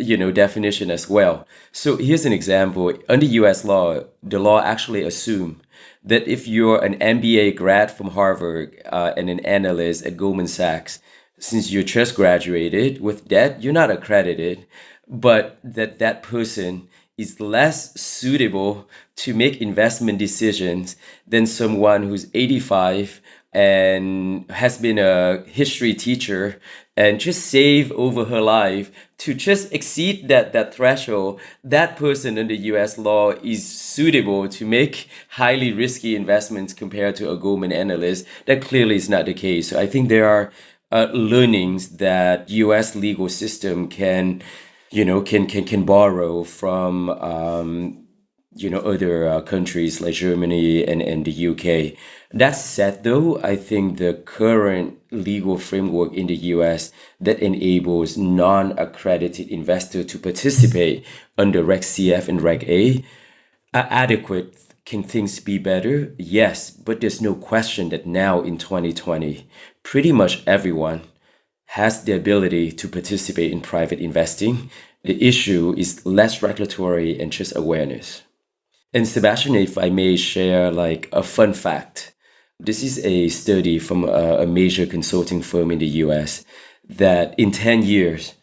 you know definition as well. So here's an example. Under U.S. law, the law actually assume that if you're an MBA grad from Harvard uh, and an analyst at Goldman Sachs, since you just graduated with debt, you're not accredited, but that that person is less suitable to make investment decisions than someone who's 85 and has been a history teacher and just save over her life to just exceed that that threshold that person under us law is suitable to make highly risky investments compared to a goldman analyst. That clearly is not the case. So i think there are uh, learnings that us legal system can you know can can can borrow from um, you know other uh, countries like germany and, and the uk that said, though, I think the current legal framework in the US that enables non accredited investors to participate under Reg CF and Reg A are adequate. Can things be better? Yes, but there's no question that now in 2020, pretty much everyone has the ability to participate in private investing. The issue is less regulatory and just awareness. And Sebastien, if I may share like a fun fact, this is a study from a, a major consulting firm in the US that in 10 years,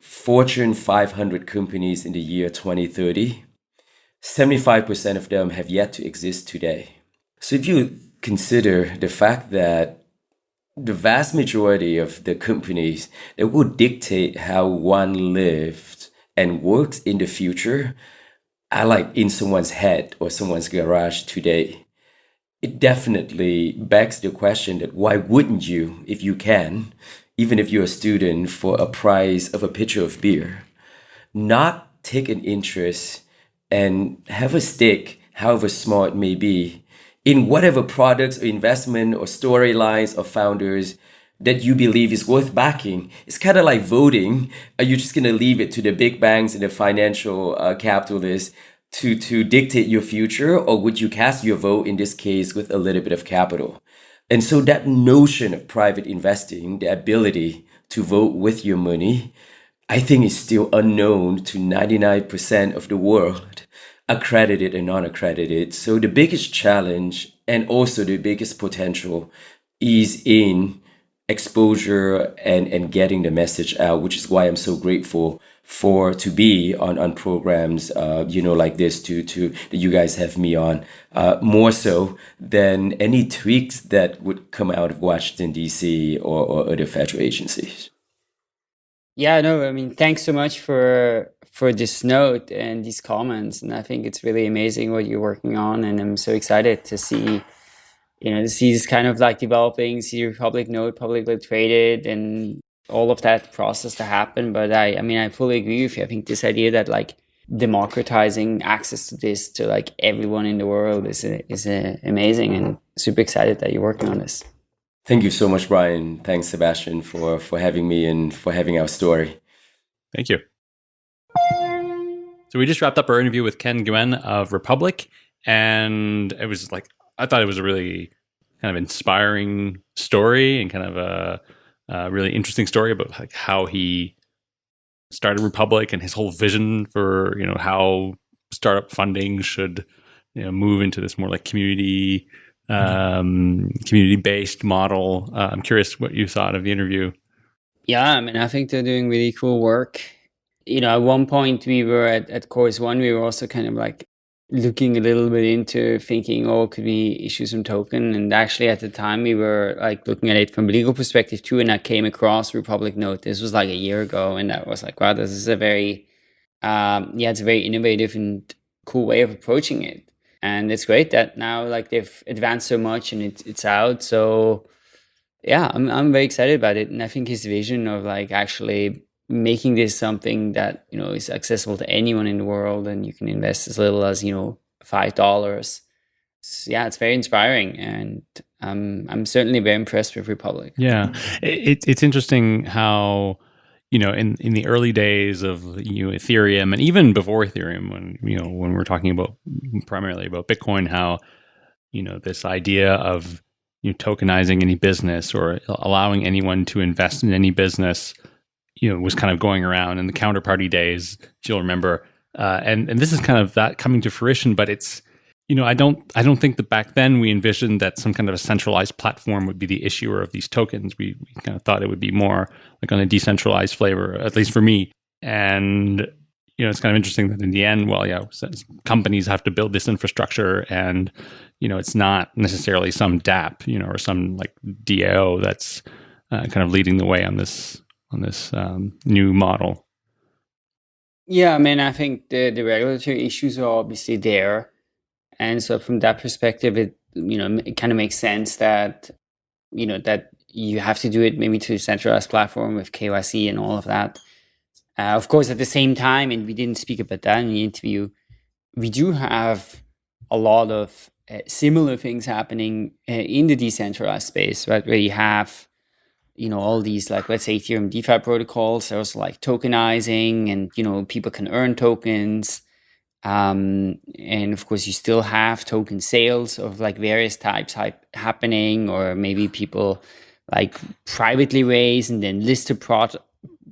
Fortune 500 companies in the year 2030, 75% of them have yet to exist today. So if you consider the fact that the vast majority of the companies that will dictate how one lives and works in the future are like in someone's head or someone's garage today it definitely begs the question that why wouldn't you, if you can, even if you're a student, for a price of a pitcher of beer, not take an interest and have a stake, however small it may be, in whatever products or investment or storylines or founders that you believe is worth backing. It's kind of like voting. Are you just going to leave it to the big banks and the financial uh, capitalists to to dictate your future or would you cast your vote in this case with a little bit of capital and so that notion of private investing the ability to vote with your money I think is still unknown to 99% of the world, accredited and non accredited. So the biggest challenge and also the biggest potential is in exposure and, and getting the message out, which is why I'm so grateful for to be on on programs uh, you know like this to to that you guys have me on uh, more so than any tweaks that would come out of Washington D.C. or, or other federal agencies. Yeah, no, I mean, thanks so much for for this note and these comments, and I think it's really amazing what you're working on, and I'm so excited to see you know, to see this kind of like developing, see Republic Note publicly traded and all of that process to happen. But I, I mean, I fully agree with you. I think this idea that like democratizing access to this to like everyone in the world is is uh, amazing and super excited that you're working on this. Thank you so much, Brian. Thanks, Sebastien, for for having me and for having our story. Thank you. So we just wrapped up our interview with Ken Nguyen of Republic, and it was like I thought it was a really kind of inspiring story and kind of a uh, really interesting story about like how he started Republic and his whole vision for you know how startup funding should you know move into this more like community um, community based model. Uh, I'm curious what you thought of the interview. Yeah, I mean, I think they're doing really cool work. You know, at one point we were at, at Chorus One, we were also kind of like looking a little bit into thinking, oh, could we issue some token? And actually, at the time, we were like looking at it from a legal perspective too. And I came across Republic Note. This was like a year ago, and I was like, wow, this is a very, um, yeah, it's a very innovative and cool way of approaching it. And it's great that now like they've advanced so much and it's it's out. So yeah, I'm I'm very excited about it. And I think his vision of like actually making this something that you know is accessible to anyone in the world and you can invest as little as you know five dollars. Yeah it's very inspiring and um, i'm certainly very impressed with republic. Yeah. It, it's interesting how you know in, in the early days of you know, ethereum and even before ethereum when you know when we're talking about primarily about bitcoin how you know this idea of you know, tokenizing any business or allowing anyone to invest in any business you know was kind of going around in the counterparty days you'll remember. Uh, and and this is kind of that coming to fruition but it's you know i don't i don't think that back then we envisioned that some kind of a centralized platform would be the issuer of these tokens. We, we kind of thought it would be more like on a decentralized flavor at least for me. And you know it's kind of interesting that in the end well yeah companies have to build this infrastructure and you know it's not necessarily some dapp you know or some like dao that's uh, kind of leading the way on this on this um, new model? Yeah, I mean, I think the, the regulatory issues are obviously there. And so from that perspective, it, you know, it kind of makes sense that, you know, that you have to do it maybe to a centralized platform with KYC and all of that. Uh, of course, at the same time, and we didn't speak about that in the interview, we do have a lot of uh, similar things happening uh, in the decentralized space, right? Where you have you know all these like let's say ethereum defi protocols there's like tokenizing and you know people can earn tokens. Um, and of course you still have token sales of like various types happening or maybe people like privately raise and then list the pro-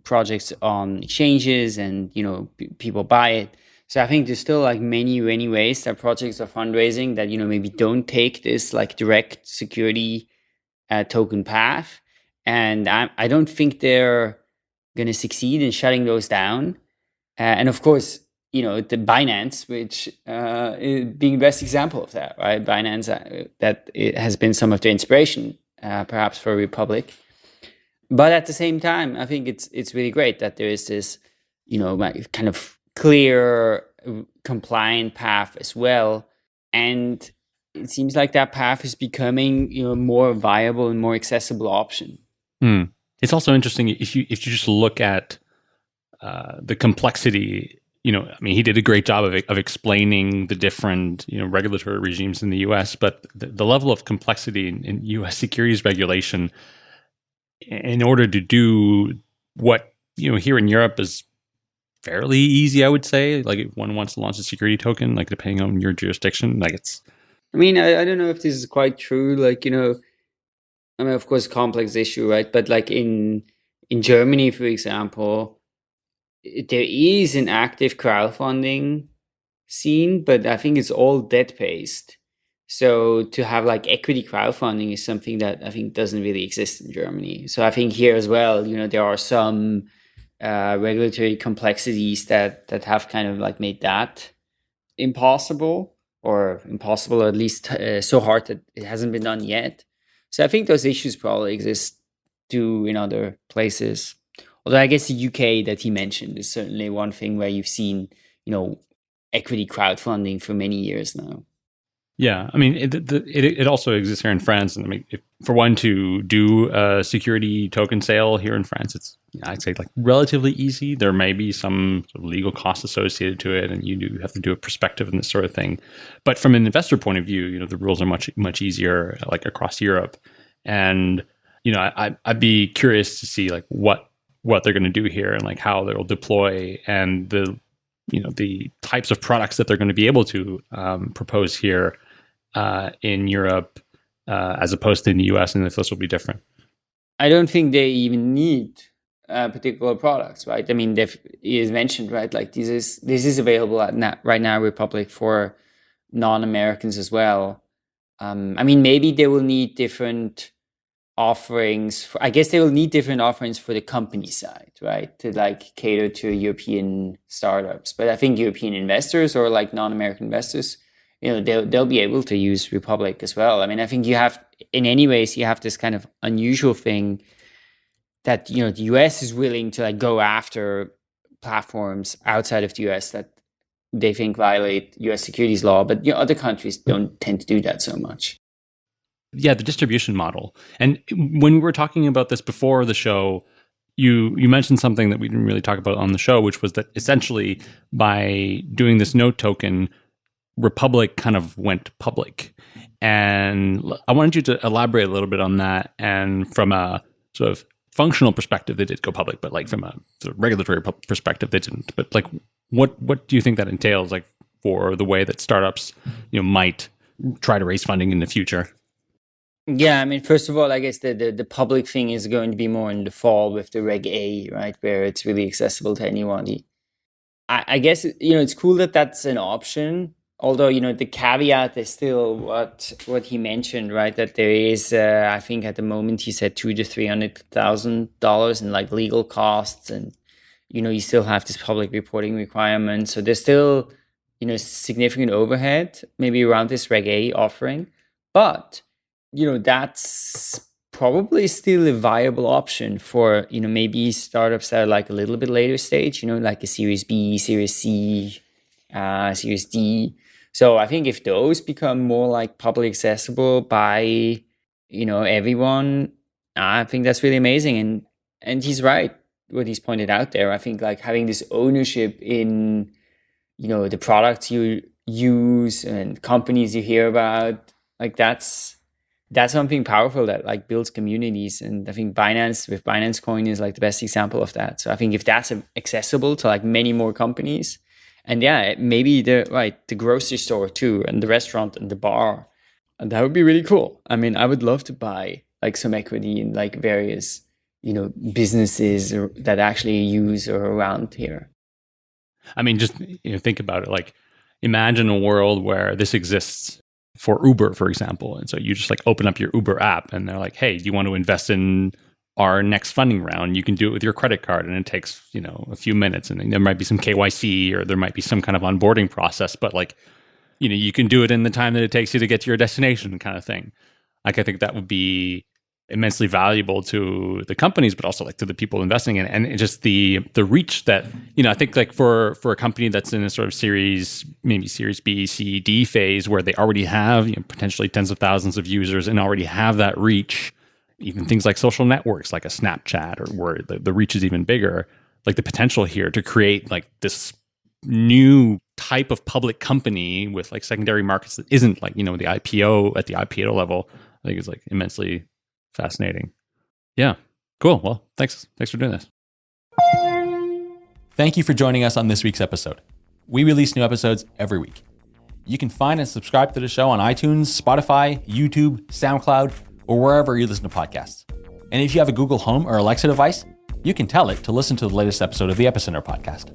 projects on exchanges and you know people buy it. So i think there's still like many many ways that projects are fundraising that you know maybe don't take this like direct security uh, token path and I, I don't think they're going to succeed in shutting those down. Uh, and of course, you know the Binance, which uh, being the best example of that, right? Binance uh, that has been some of the inspiration, uh, perhaps for Republic. But at the same time, I think it's it's really great that there is this, you know, kind of clear, uh, compliant path as well, and it seems like that path is becoming you know more viable and more accessible option. Mm. It's also interesting if you if you just look at uh, the complexity. You know, I mean, he did a great job of of explaining the different you know regulatory regimes in the U.S., but the, the level of complexity in, in U.S. securities regulation, in order to do what you know here in Europe is fairly easy, I would say. Like if one wants to launch a security token, like depending on your jurisdiction, like it's. I mean, I, I don't know if this is quite true. Like you know, I mean, of course, complex issue, right? But like in in Germany, for example, there is an active crowdfunding scene, but I think it's all debt based. So to have like equity crowdfunding is something that I think doesn't really exist in Germany. So I think here as well, you know, there are some uh, regulatory complexities that that have kind of like made that impossible or impossible, or at least uh, so hard that it hasn't been done yet. So I think those issues probably exist too in other places. Although I guess the UK that he mentioned is certainly one thing where you've seen, you know, equity crowdfunding for many years now. Yeah, I mean, it, it, it also exists here in France. And I mean, if, for one to do a security token sale here in France, it's I'd say like relatively easy. There may be some sort of legal costs associated to it, and you do have to do a perspective and this sort of thing. But from an investor point of view, you know, the rules are much much easier, like across Europe. And you know, I I'd be curious to see like what what they're going to do here and like how they'll deploy and the you know the types of products that they're going to be able to um, propose here uh, in Europe uh, as opposed to in the US, and if this will be different? I don't think they even need uh, particular products, right? I mean, they've is mentioned, right? Like this is this is available at na- right now Republic for non-Americans as well. Um, I mean, maybe they will need different offerings. For, I guess they will need different offerings for the company side, right? To like cater to European startups. But I think European investors or like non-American investors you know they'll they'll be able to use Republic as well. I mean, I think you have in any ways you have this kind of unusual thing that you know the US is willing to like go after platforms outside of the US that they think violate US securities law, but you know other countries don't tend to do that so much. Yeah, the distribution model. And when we were talking about this before the show, you you mentioned something that we didn't really talk about on the show, which was that essentially by doing this note token, Republic kind of went public. And I wanted you to elaborate a little bit on that. And from a sort of functional perspective, they did go public, but like from a sort of regulatory perspective, they didn't. But like, what what do you think that entails, like for the way that startups, you know, might try to raise funding in the future? Yeah, I mean, first of all, I guess the, the, the public thing is going to be more in the fall with the Reg A, right, where it's really accessible to anyone. I, I guess you know it's cool that that's an option although you know the caveat is still what what he mentioned right? That there is uh, i think at the moment he said two to three hundred thousand dollars in like legal costs and you know you still have this public reporting requirement. So there's still you know significant overhead maybe around this reg a offering. But you know that's probably still a viable option for you know maybe startups that are like a little bit later stage you know like a series b series c uh, series d so I think if those become more like public accessible by you know everyone, I think that's really amazing. And and he's right what he's pointed out there. I think like having this ownership in you know the products you use and companies you hear about, like that's that's something powerful that like builds communities and i think binance with binance coin is like the best example of that so i think if that's accessible to like many more companies and yeah, maybe the right the grocery store too, and the restaurant and the bar. And that would be really cool. I mean, I would love to buy like some equity in like various you know businesses that actually use or around here. I mean, just you know, think about it. Like, imagine a world where this exists for Uber, for example, and so you just like open up your Uber app, and they're like, "Hey, do you want to invest in our next funding round, you can do it with your credit card and it takes, you know, a few minutes and there might be some KYC or there might be some kind of onboarding process, but like, you know, you can do it in the time that it takes you to get to your destination kind of thing. Like I think that would be immensely valuable to the companies, but also like to the people investing in it. And just the the reach that, you know, I think like for for a company that's in a sort of series, maybe series B, C, D phase where they already have, you know, potentially tens of thousands of users and already have that reach even things like social networks like a Snapchat or where the, the reach is even bigger, like the potential here to create like this new type of public company with like secondary markets that isn't like, you know, the IPO at the IPO level, I think is like immensely fascinating. Yeah. Cool. Well, thanks. Thanks for doing this. Thank you for joining us on this week's episode. We release new episodes every week. You can find and subscribe to the show on iTunes, Spotify, YouTube, SoundCloud, or wherever you listen to podcasts. And if you have a Google Home or Alexa device, you can tell it to listen to the latest episode of the Epicenter podcast.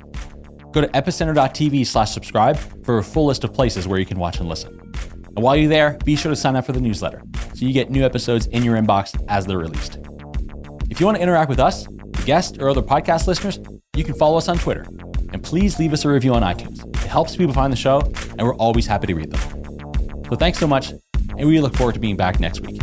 Go to epicenter.tv slash subscribe for a full list of places where you can watch and listen. And while you're there, be sure to sign up for the newsletter so you get new episodes in your inbox as they're released. If you want to interact with us, guests, or other podcast listeners, you can follow us on Twitter. And please leave us a review on iTunes. It helps people find the show, and we're always happy to read them. So thanks so much, and we look forward to being back next week.